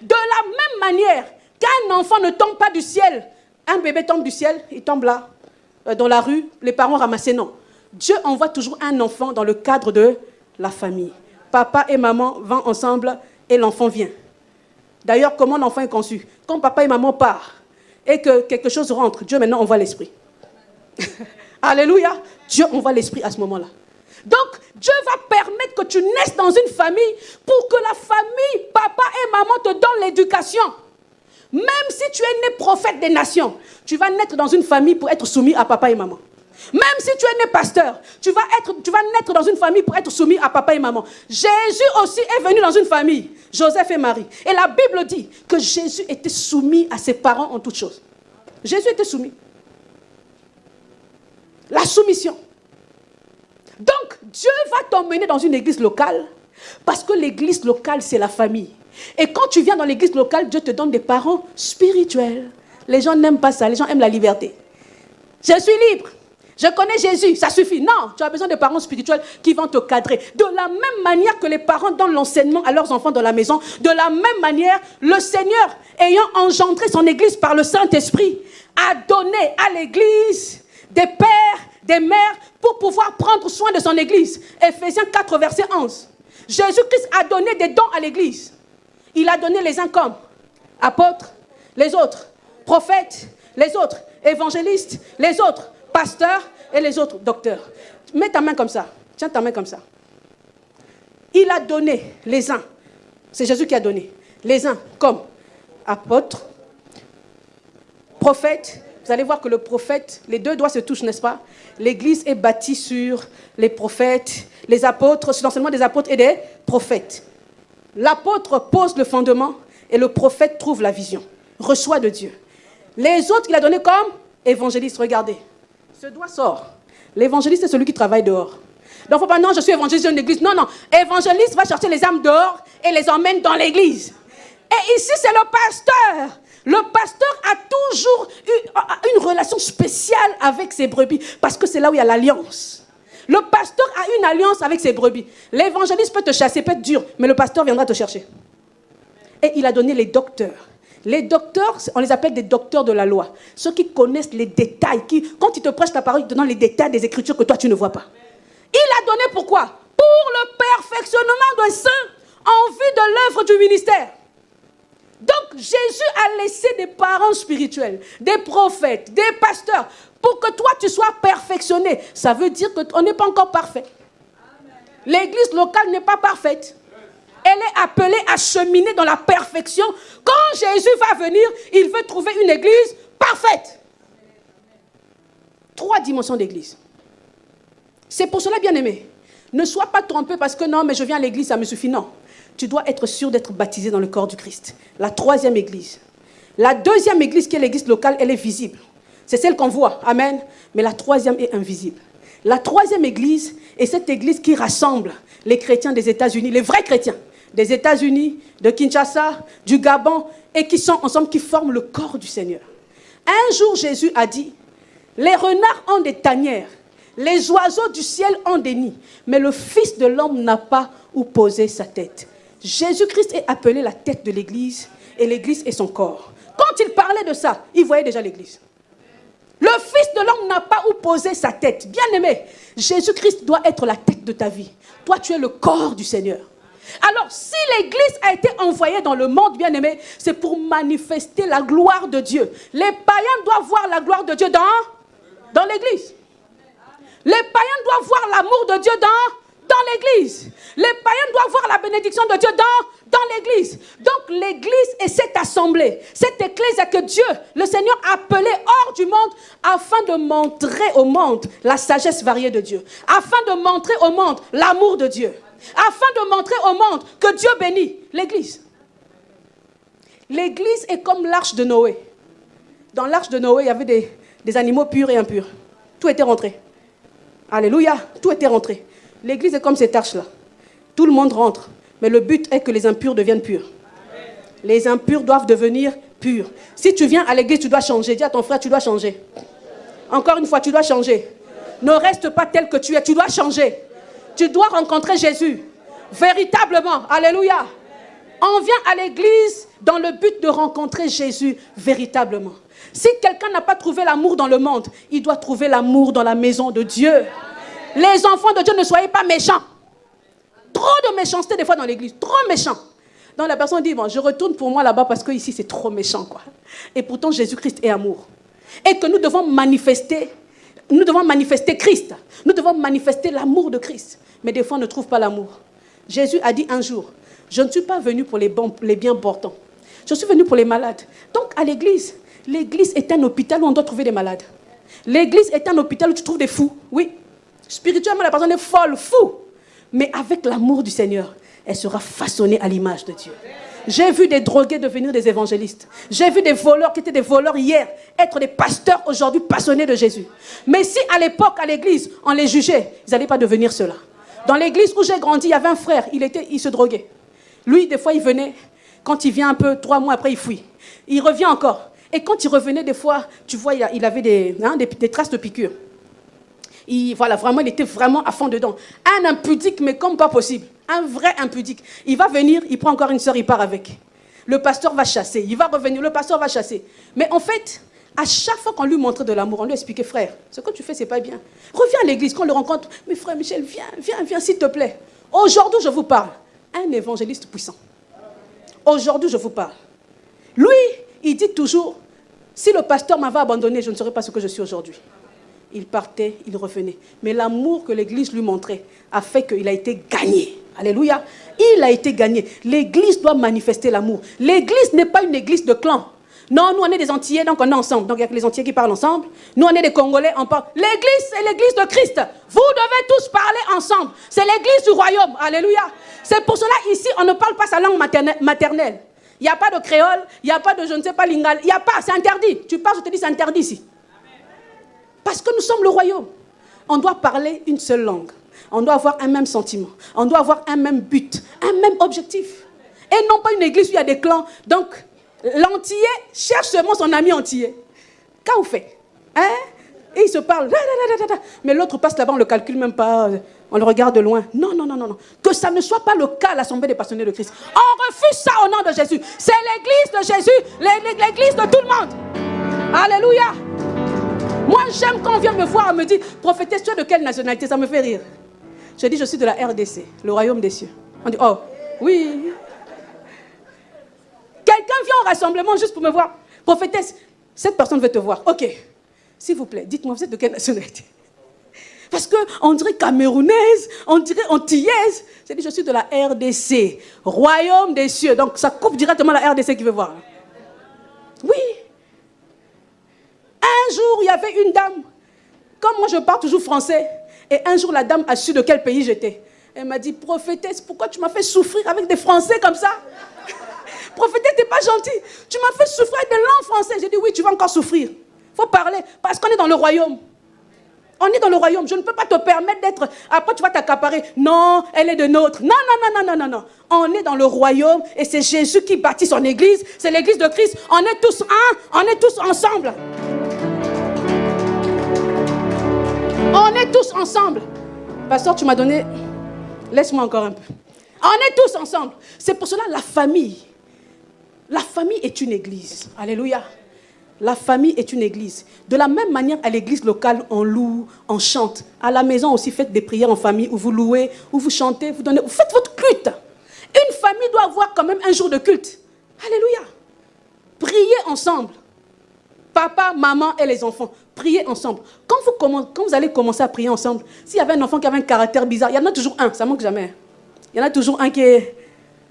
De la même manière qu'un enfant ne tombe pas du ciel, un bébé tombe du ciel, il tombe là, euh, dans la rue, les parents ramassent. Non. Dieu envoie toujours un enfant dans le cadre de la famille. Papa et maman vont ensemble et l'enfant vient. D'ailleurs, comment l'enfant est conçu? Quand papa et maman partent et que quelque chose rentre, Dieu maintenant envoie l'esprit. Alléluia. Dieu envoie l'esprit à ce moment-là. Donc, Dieu va permettre que tu naisses dans une famille pour que la famille, papa et maman te donnent l'éducation. Même si tu es né prophète des nations, tu vas naître dans une famille pour être soumis à papa et maman. Même si tu es né pasteur, tu vas, être, tu vas naître dans une famille pour être soumis à papa et maman. Jésus aussi est venu dans une famille, Joseph et Marie. Et la Bible dit que Jésus était soumis à ses parents en toutes choses. Jésus était soumis. La soumission. Donc, Dieu va t'emmener dans une église locale parce que l'église locale, c'est la famille. Et quand tu viens dans l'église locale, Dieu te donne des parents spirituels. Les gens n'aiment pas ça, les gens aiment la liberté. Je suis libre. Je connais Jésus, ça suffit. Non, tu as besoin de parents spirituels qui vont te cadrer. De la même manière que les parents donnent l'enseignement à leurs enfants dans la maison, de la même manière, le Seigneur, ayant engendré son Église par le Saint-Esprit, a donné à l'Église des pères, des mères, pour pouvoir prendre soin de son Église. Ephésiens 4, verset 11. Jésus-Christ a donné des dons à l'Église. Il a donné les uns comme apôtres, les autres prophètes, les autres évangélistes, les autres pasteur et les autres docteurs. Mets ta main comme ça. Tiens ta main comme ça. Il a donné les uns. C'est Jésus qui a donné. Les uns comme apôtres, prophètes. Vous allez voir que le prophète, les deux doigts se touchent, n'est-ce pas? L'église est bâtie sur les prophètes, les apôtres, sur l'enseignement des apôtres et des prophètes. L'apôtre pose le fondement et le prophète trouve la vision, reçoit de Dieu. Les autres, il a donné comme évangélistes. Regardez, ce doigt sort. L'évangéliste, c'est celui qui travaille dehors. Donc, faut pas, non, je suis évangéliste une église. Non, non. Évangéliste va chercher les âmes dehors et les emmène dans l'église. Et ici, c'est le pasteur. Le pasteur a toujours eu une relation spéciale avec ses brebis parce que c'est là où il y a l'alliance. Le pasteur a une alliance avec ses brebis. L'évangéliste peut te chasser, peut être dur, mais le pasteur viendra te chercher. Et il a donné les docteurs. Les docteurs, on les appelle des docteurs de la loi. Ceux qui connaissent les détails, qui, quand ils te prêchent la parole, ils te donnent les détails des écritures que toi tu ne vois pas. Il a donné pourquoi? Pour le perfectionnement d'un saint en vue de l'œuvre du ministère. Donc Jésus a laissé des parents spirituels, des prophètes, des pasteurs, pour que toi tu sois perfectionné. Ça veut dire qu'on n'est pas encore parfait. L'église locale n'est pas parfaite elle est appelée à cheminer dans la perfection. Quand Jésus va venir, il veut trouver une église parfaite. Trois dimensions d'église. C'est pour cela, bien aimé, ne sois pas trompé parce que non, mais je viens à l'église, ça me suffit. Non. Tu dois être sûr d'être baptisé dans le corps du Christ. La troisième église. La deuxième église, qui est l'église locale, elle est visible. C'est celle qu'on voit. Amen. Mais la troisième est invisible. La troisième église est cette église qui rassemble les chrétiens des États-Unis, les vrais chrétiens des États-Unis, de Kinshasa, du Gabon, et qui sont ensemble, qui forment le corps du Seigneur. Un jour, Jésus a dit, les renards ont des tanières, les oiseaux du ciel ont des nids, mais le Fils de l'homme n'a pas où poser sa tête. Jésus-Christ est appelé la tête de l'Église, et l'Église est son corps. Quand il parlait de ça, il voyait déjà l'Église. Le Fils de l'homme n'a pas où poser sa tête. Bien aimé, Jésus-Christ doit être la tête de ta vie. Toi, tu es le corps du Seigneur. Alors, si l'Église a été envoyée dans le monde, bien aimé, c'est pour manifester la gloire de Dieu. Les païens doivent voir la gloire de Dieu dans, l'Église. Les païens doivent voir l'amour de Dieu dans, l'Église. Les païens doivent voir la bénédiction de Dieu dans, dans l'église. Donc l'église est cette assemblée, cette église que Dieu, le Seigneur, a appelée hors du monde afin de montrer au monde la sagesse variée de Dieu, afin de montrer au monde l'amour de Dieu, afin de montrer au monde que Dieu bénit l'église. L'église est comme l'arche de Noé. Dans l'arche de Noé, il y avait des, animaux purs et impurs. Tout était rentré. Alléluia, tout était rentré. L'église est comme cette arche-là. Tout le monde rentre. Mais le but est que les impurs deviennent purs. Les impurs doivent devenir purs. Si tu viens à l'église, tu dois changer. Dis à ton frère, tu dois changer. Encore une fois, tu dois changer. Ne reste pas tel que tu es, tu dois changer. Tu dois rencontrer Jésus. Véritablement. Alléluia. On vient à l'église dans le but de rencontrer Jésus véritablement. Si quelqu'un n'a pas trouvé l'amour dans le monde, il doit trouver l'amour dans la maison de Dieu. Les enfants de Dieu, ne soyez pas méchants. Trop de méchanceté des fois dans l'église, trop méchant. Donc la personne dit, bon, je retourne pour moi là-bas parce que ici c'est trop méchant. quoi. Et pourtant Jésus-Christ est amour. Et que nous devons manifester, nous devons manifester Christ. Nous devons manifester l'amour de Christ. Mais des fois on ne trouve pas l'amour. Jésus a dit un jour, je ne suis pas venu pour les, bons, les bien portants. Je suis venu pour les malades. Donc à l'église, l'église est un hôpital où on doit trouver des malades. L'église est un hôpital où tu trouves des fous. Oui. Spirituellement, la personne est folle, fou. Mais avec l'amour du Seigneur, elle sera façonnée à l'image de Dieu. J'ai vu des drogués devenir des évangélistes. J'ai vu des voleurs qui étaient des voleurs hier être des pasteurs aujourd'hui passionnés de Jésus. Mais si à l'époque, à l'église, on les jugeait, ils n'allaient pas devenir cela. Dans l'église où j'ai grandi, il y avait un frère, il, était, il se droguait. Lui, des fois, il venait, quand il vient un peu, trois mois après, il fuit. Il revient encore. Et quand il revenait, des fois, tu vois, il avait hein, des traces de piqûres voilà, vraiment, il était vraiment à fond dedans. Un impudique, mais comme pas possible. Un vrai impudique. Il va venir, il prend encore une soeur, il part avec. Le pasteur va chasser, il va revenir, le pasteur va chasser. Mais en fait, à chaque fois qu'on lui montrait de l'amour, on lui expliquait, frère, ce que tu fais, c'est pas bien. Reviens à l'église, quand on le rencontre, mais frère Michel, viens, viens, viens, s'il te plaît. Aujourd'hui, je vous parle. Un évangéliste puissant. Aujourd'hui, je vous parle. Lui, il dit toujours, si le pasteur m'avait abandonné, je ne serais pas ce que je suis aujourd'hui il partait, il revenait. Mais l'amour que l'Église lui montrait a fait qu'il a été gagné. Alléluia. Il a été gagné. L'Église doit manifester l'amour. L'Église n'est pas une église de clan. Non, nous on est des Antillais, donc on est ensemble. Donc il y a que les Antillais qui parlent ensemble. Nous on est des Congolais, on parle. L'église, c'est l'église de Christ. Vous devez tous parler ensemble. C'est l'église du royaume. Alléluia. C'est pour cela ici, on ne parle pas sa langue maternelle. Il n'y a pas de créole, il n'y a pas de je ne sais pas lingal. Il n'y a pas, c'est interdit. Tu parles, je te dis, c'est interdit ici. Parce que nous sommes le royaume. On doit parler une seule langue. On doit avoir un même sentiment. On doit avoir un même but, un même objectif. Et non pas une église où il y a des clans. Donc, l'antillais cherche seulement son ami antillais. Qu'est-ce fait? Hein? Et il se parle. Mais l'autre passe là-bas, on ne le calcule même pas. On le regarde de loin. Non, non, non, non, non. Que ça ne soit pas le cas à l'Assemblée des passionnés de Christ. On refuse ça au nom de Jésus. C'est l'église de Jésus, l'église de tout le monde. Alléluia. Moi, j'aime quand on vient me voir et me dit, prophétesse, tu es de quelle nationalité? Ça me fait rire. Je dis, je suis de la RDC, le royaume des cieux. On dit, oh, oui. Quelqu'un vient au rassemblement juste pour me voir. Prophétesse, cette personne veut te voir. Ok. S'il vous plaît, dites-moi, vous êtes de quelle nationalité? Parce qu'on dirait camerounaise, on dirait antillaise. Je dis, je suis de la RDC, royaume des cieux. Donc, ça coupe directement la RDC qui veut voir. Oui. Un jour, il y avait une dame. Comme moi, je parle toujours français. Et un jour, la dame a su de quel pays j'étais. Elle m'a dit, prophétesse, pourquoi tu m'as fait souffrir avec des Français comme ça? Prophétesse, t'es pas gentil. Tu m'as fait souffrir avec des langues françaises. J'ai dit, oui, tu vas encore souffrir. Il faut parler, parce qu'on est dans le royaume. On est dans le royaume. Je ne peux pas te permettre d'être. Après, tu vas t'accaparer. Non, elle est de nôtre. Non, non, non, non, non, non, non. On est dans le royaume et c'est Jésus qui bâtit son église. C'est l'église de Christ. On est tous un. On est tous ensemble. On est tous ensemble. Pasteur, tu m'as donné. Laisse-moi encore un peu. On est tous ensemble. C'est pour cela la famille. La famille est une église. Alléluia. La famille est une église. De la même manière, à l'église locale, on loue, on chante. À la maison aussi, faites des prières en famille où vous louez, où vous chantez, vous donnez, vous faites votre culte. Une famille doit avoir quand même un jour de culte. Alléluia. Priez ensemble. Papa, maman et les enfants, priez ensemble. Quand vous, allez commencer à prier ensemble, s'il y avait un enfant qui avait un caractère bizarre, il y en a toujours un, ça manque jamais. Il y en a toujours un qui est...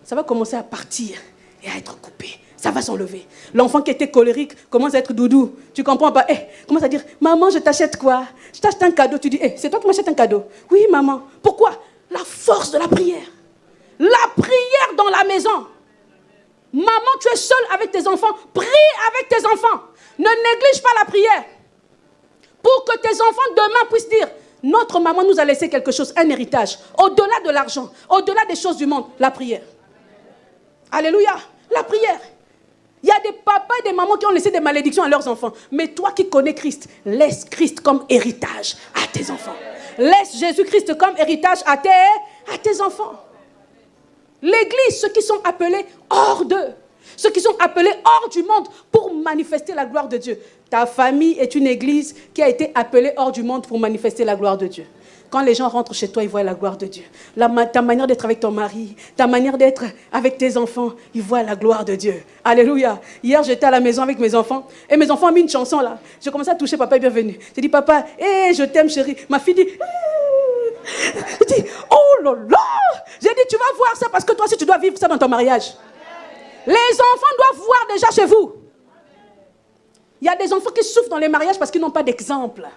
Ça va commencer à partir et à être coupé. Ça va s'enlever. L'enfant qui était colérique commence à être doudou. Tu comprends pas? Eh, commence à dire, maman, je t'achète quoi? Je t'achète un cadeau. Tu dis, eh, c'est toi qui m'achètes un cadeau. Oui, maman. Pourquoi? La force de la prière. La prière dans la maison. Maman, tu es seule avec tes enfants. Prie avec tes enfants. Ne néglige pas la prière. Pour que tes enfants demain puissent dire, notre maman nous a laissé quelque chose, un héritage. Au-delà de l'argent, au-delà des choses du monde, la prière. Alléluia, la prière. Il y a des papas et des mamans qui ont laissé des malédictions à leurs enfants. Mais toi qui connais Christ, laisse Christ comme héritage à tes enfants. Laisse Jésus-Christ comme héritage à tes, à tes enfants. L'église, ceux qui sont appelés hors d'eux, ceux qui sont appelés hors du monde pour manifester la gloire de Dieu. Ta famille est une église qui a été appelée hors du monde pour manifester la gloire de Dieu. Quand les gens rentrent chez toi, ils voient la gloire de Dieu. ta manière d'être avec ton mari, ta manière d'être avec tes enfants, ils voient la gloire de Dieu. Alléluia. Hier, j'étais à la maison avec mes enfants et mes enfants ont mis une chanson là. J'ai commencé à toucher papa est bienvenu. J'ai dit, papa, hé, je t'aime chérie. Ma fille dit, dit, oh là là. J'ai dit, tu vas voir ça parce que toi aussi tu dois vivre ça dans ton mariage. Les enfants doivent voir déjà chez vous. Il y a des enfants qui souffrent dans les mariages parce qu'ils n'ont pas d'exemple.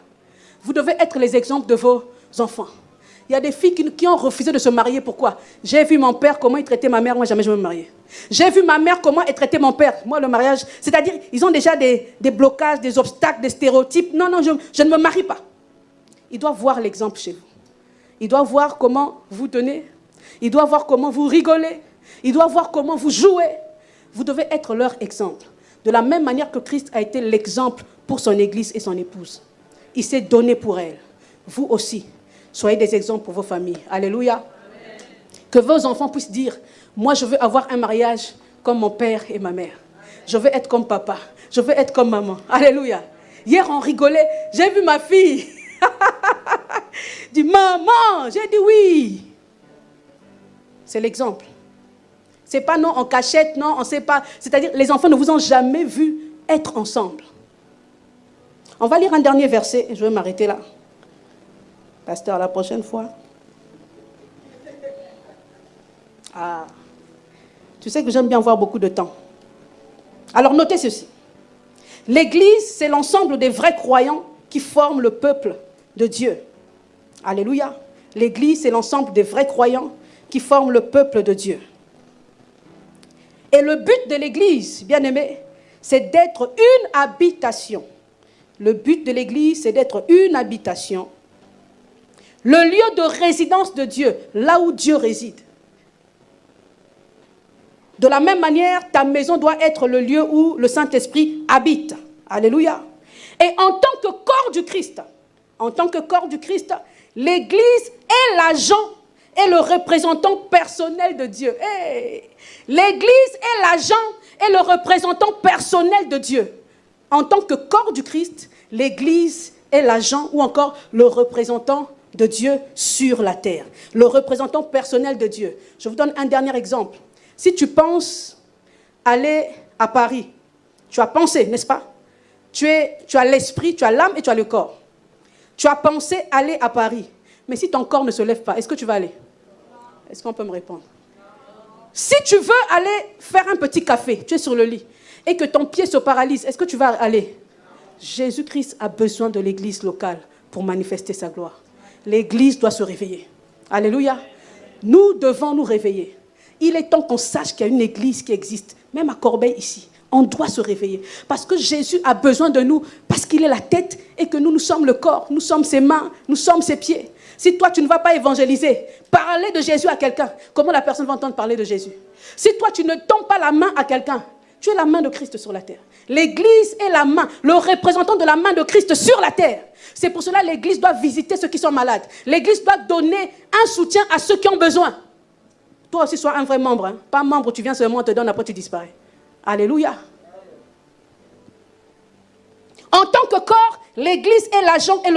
Vous devez être les exemples de vos enfants. Il y a des filles qui, ont refusé de se marier. Pourquoi? J'ai vu mon père, comment il traitait ma mère. Moi, jamais je me marier. J'ai vu ma mère, comment elle traitait mon père. Moi, le mariage, c'est-à-dire, ils ont déjà des, blocages, des obstacles, des stéréotypes. Non, non, je, je ne me marie pas. Ils doivent voir l'exemple chez vous. Ils doivent voir comment vous tenez. Ils doivent voir comment vous rigolez. Ils doivent voir comment vous jouez. Vous devez être leur exemple. De la même manière que Christ a été l'exemple pour son Église et son épouse. Il s'est donné pour elle. Vous aussi, soyez des exemples pour vos familles. Alléluia. Que vos enfants puissent dire, moi je veux avoir un mariage comme mon père et ma mère. Je veux être comme papa. Je veux être comme maman. Alléluia. Hier, on rigolait. J'ai vu ma fille. dit, maman, j'ai dit oui. C'est l'exemple. C'est pas non en cachette, non, on ne sait pas. C'est-à-dire, les enfants ne vous ont jamais vu être ensemble. On va lire un dernier verset et je vais m'arrêter là. Pasteur, la prochaine fois. Ah. Tu sais que j'aime bien avoir beaucoup de temps. Alors notez ceci. L'Église, c'est l'ensemble des vrais croyants qui forment le peuple de Dieu. Alléluia. L'Église, c'est l'ensemble des vrais croyants qui forment le peuple de Dieu. Et le but de l'Église, bien aimé, c'est d'être une habitation. Le but de l'Église, c'est d'être une habitation. Le lieu de résidence de Dieu, là où Dieu réside. De la même manière, ta maison doit être le lieu où le Saint-Esprit habite. Alléluia. Et en tant que corps du Christ, en tant que corps du Christ, l'Église est l'agent et le représentant personnel de Dieu. L'Église est l'agent et le représentant personnel de Dieu. En tant que corps du Christ, l'Église est l'agent ou encore le représentant de Dieu sur la terre. Le représentant personnel de Dieu. Je vous donne un dernier exemple. Si tu penses aller à Paris, tu as pensé, n'est-ce pas? Tu, as l'esprit, tu as l'âme et tu as le corps. Tu as pensé aller à Paris. Mais si ton corps ne se lève pas, est-ce que tu vas aller? Est-ce qu'on peut me répondre? Si tu veux aller faire un petit café, tu es sur le lit, et que ton pied se paralyse, est-ce que tu vas aller? Jésus-Christ a besoin de l'église locale pour manifester sa gloire. L'église doit se réveiller. Alléluia. Nous devons nous réveiller. Il est temps qu'on sache qu'il y a une église qui existe, même à Corbeil ici. On doit se réveiller. Parce que Jésus a besoin de nous, parce qu'il est la tête et que nous, nous sommes le corps, nous sommes ses mains, nous sommes ses pieds. Si toi, tu ne vas pas évangéliser, parler de Jésus à quelqu'un, comment la personne va entendre parler de Jésus? Si toi, tu ne tends pas la main à quelqu'un, tu es la main de Christ sur la terre. L'Église est la main, le représentant de la main de Christ sur la terre. C'est pour cela que l'Église doit visiter ceux qui sont malades. L'Église doit donner un soutien à ceux qui ont besoin. Toi aussi, sois un vrai membre. Hein. Pas membre, tu viens seulement, on te donne, après tu disparais. Alléluia. En tant que corps, l'Église est l'agent et le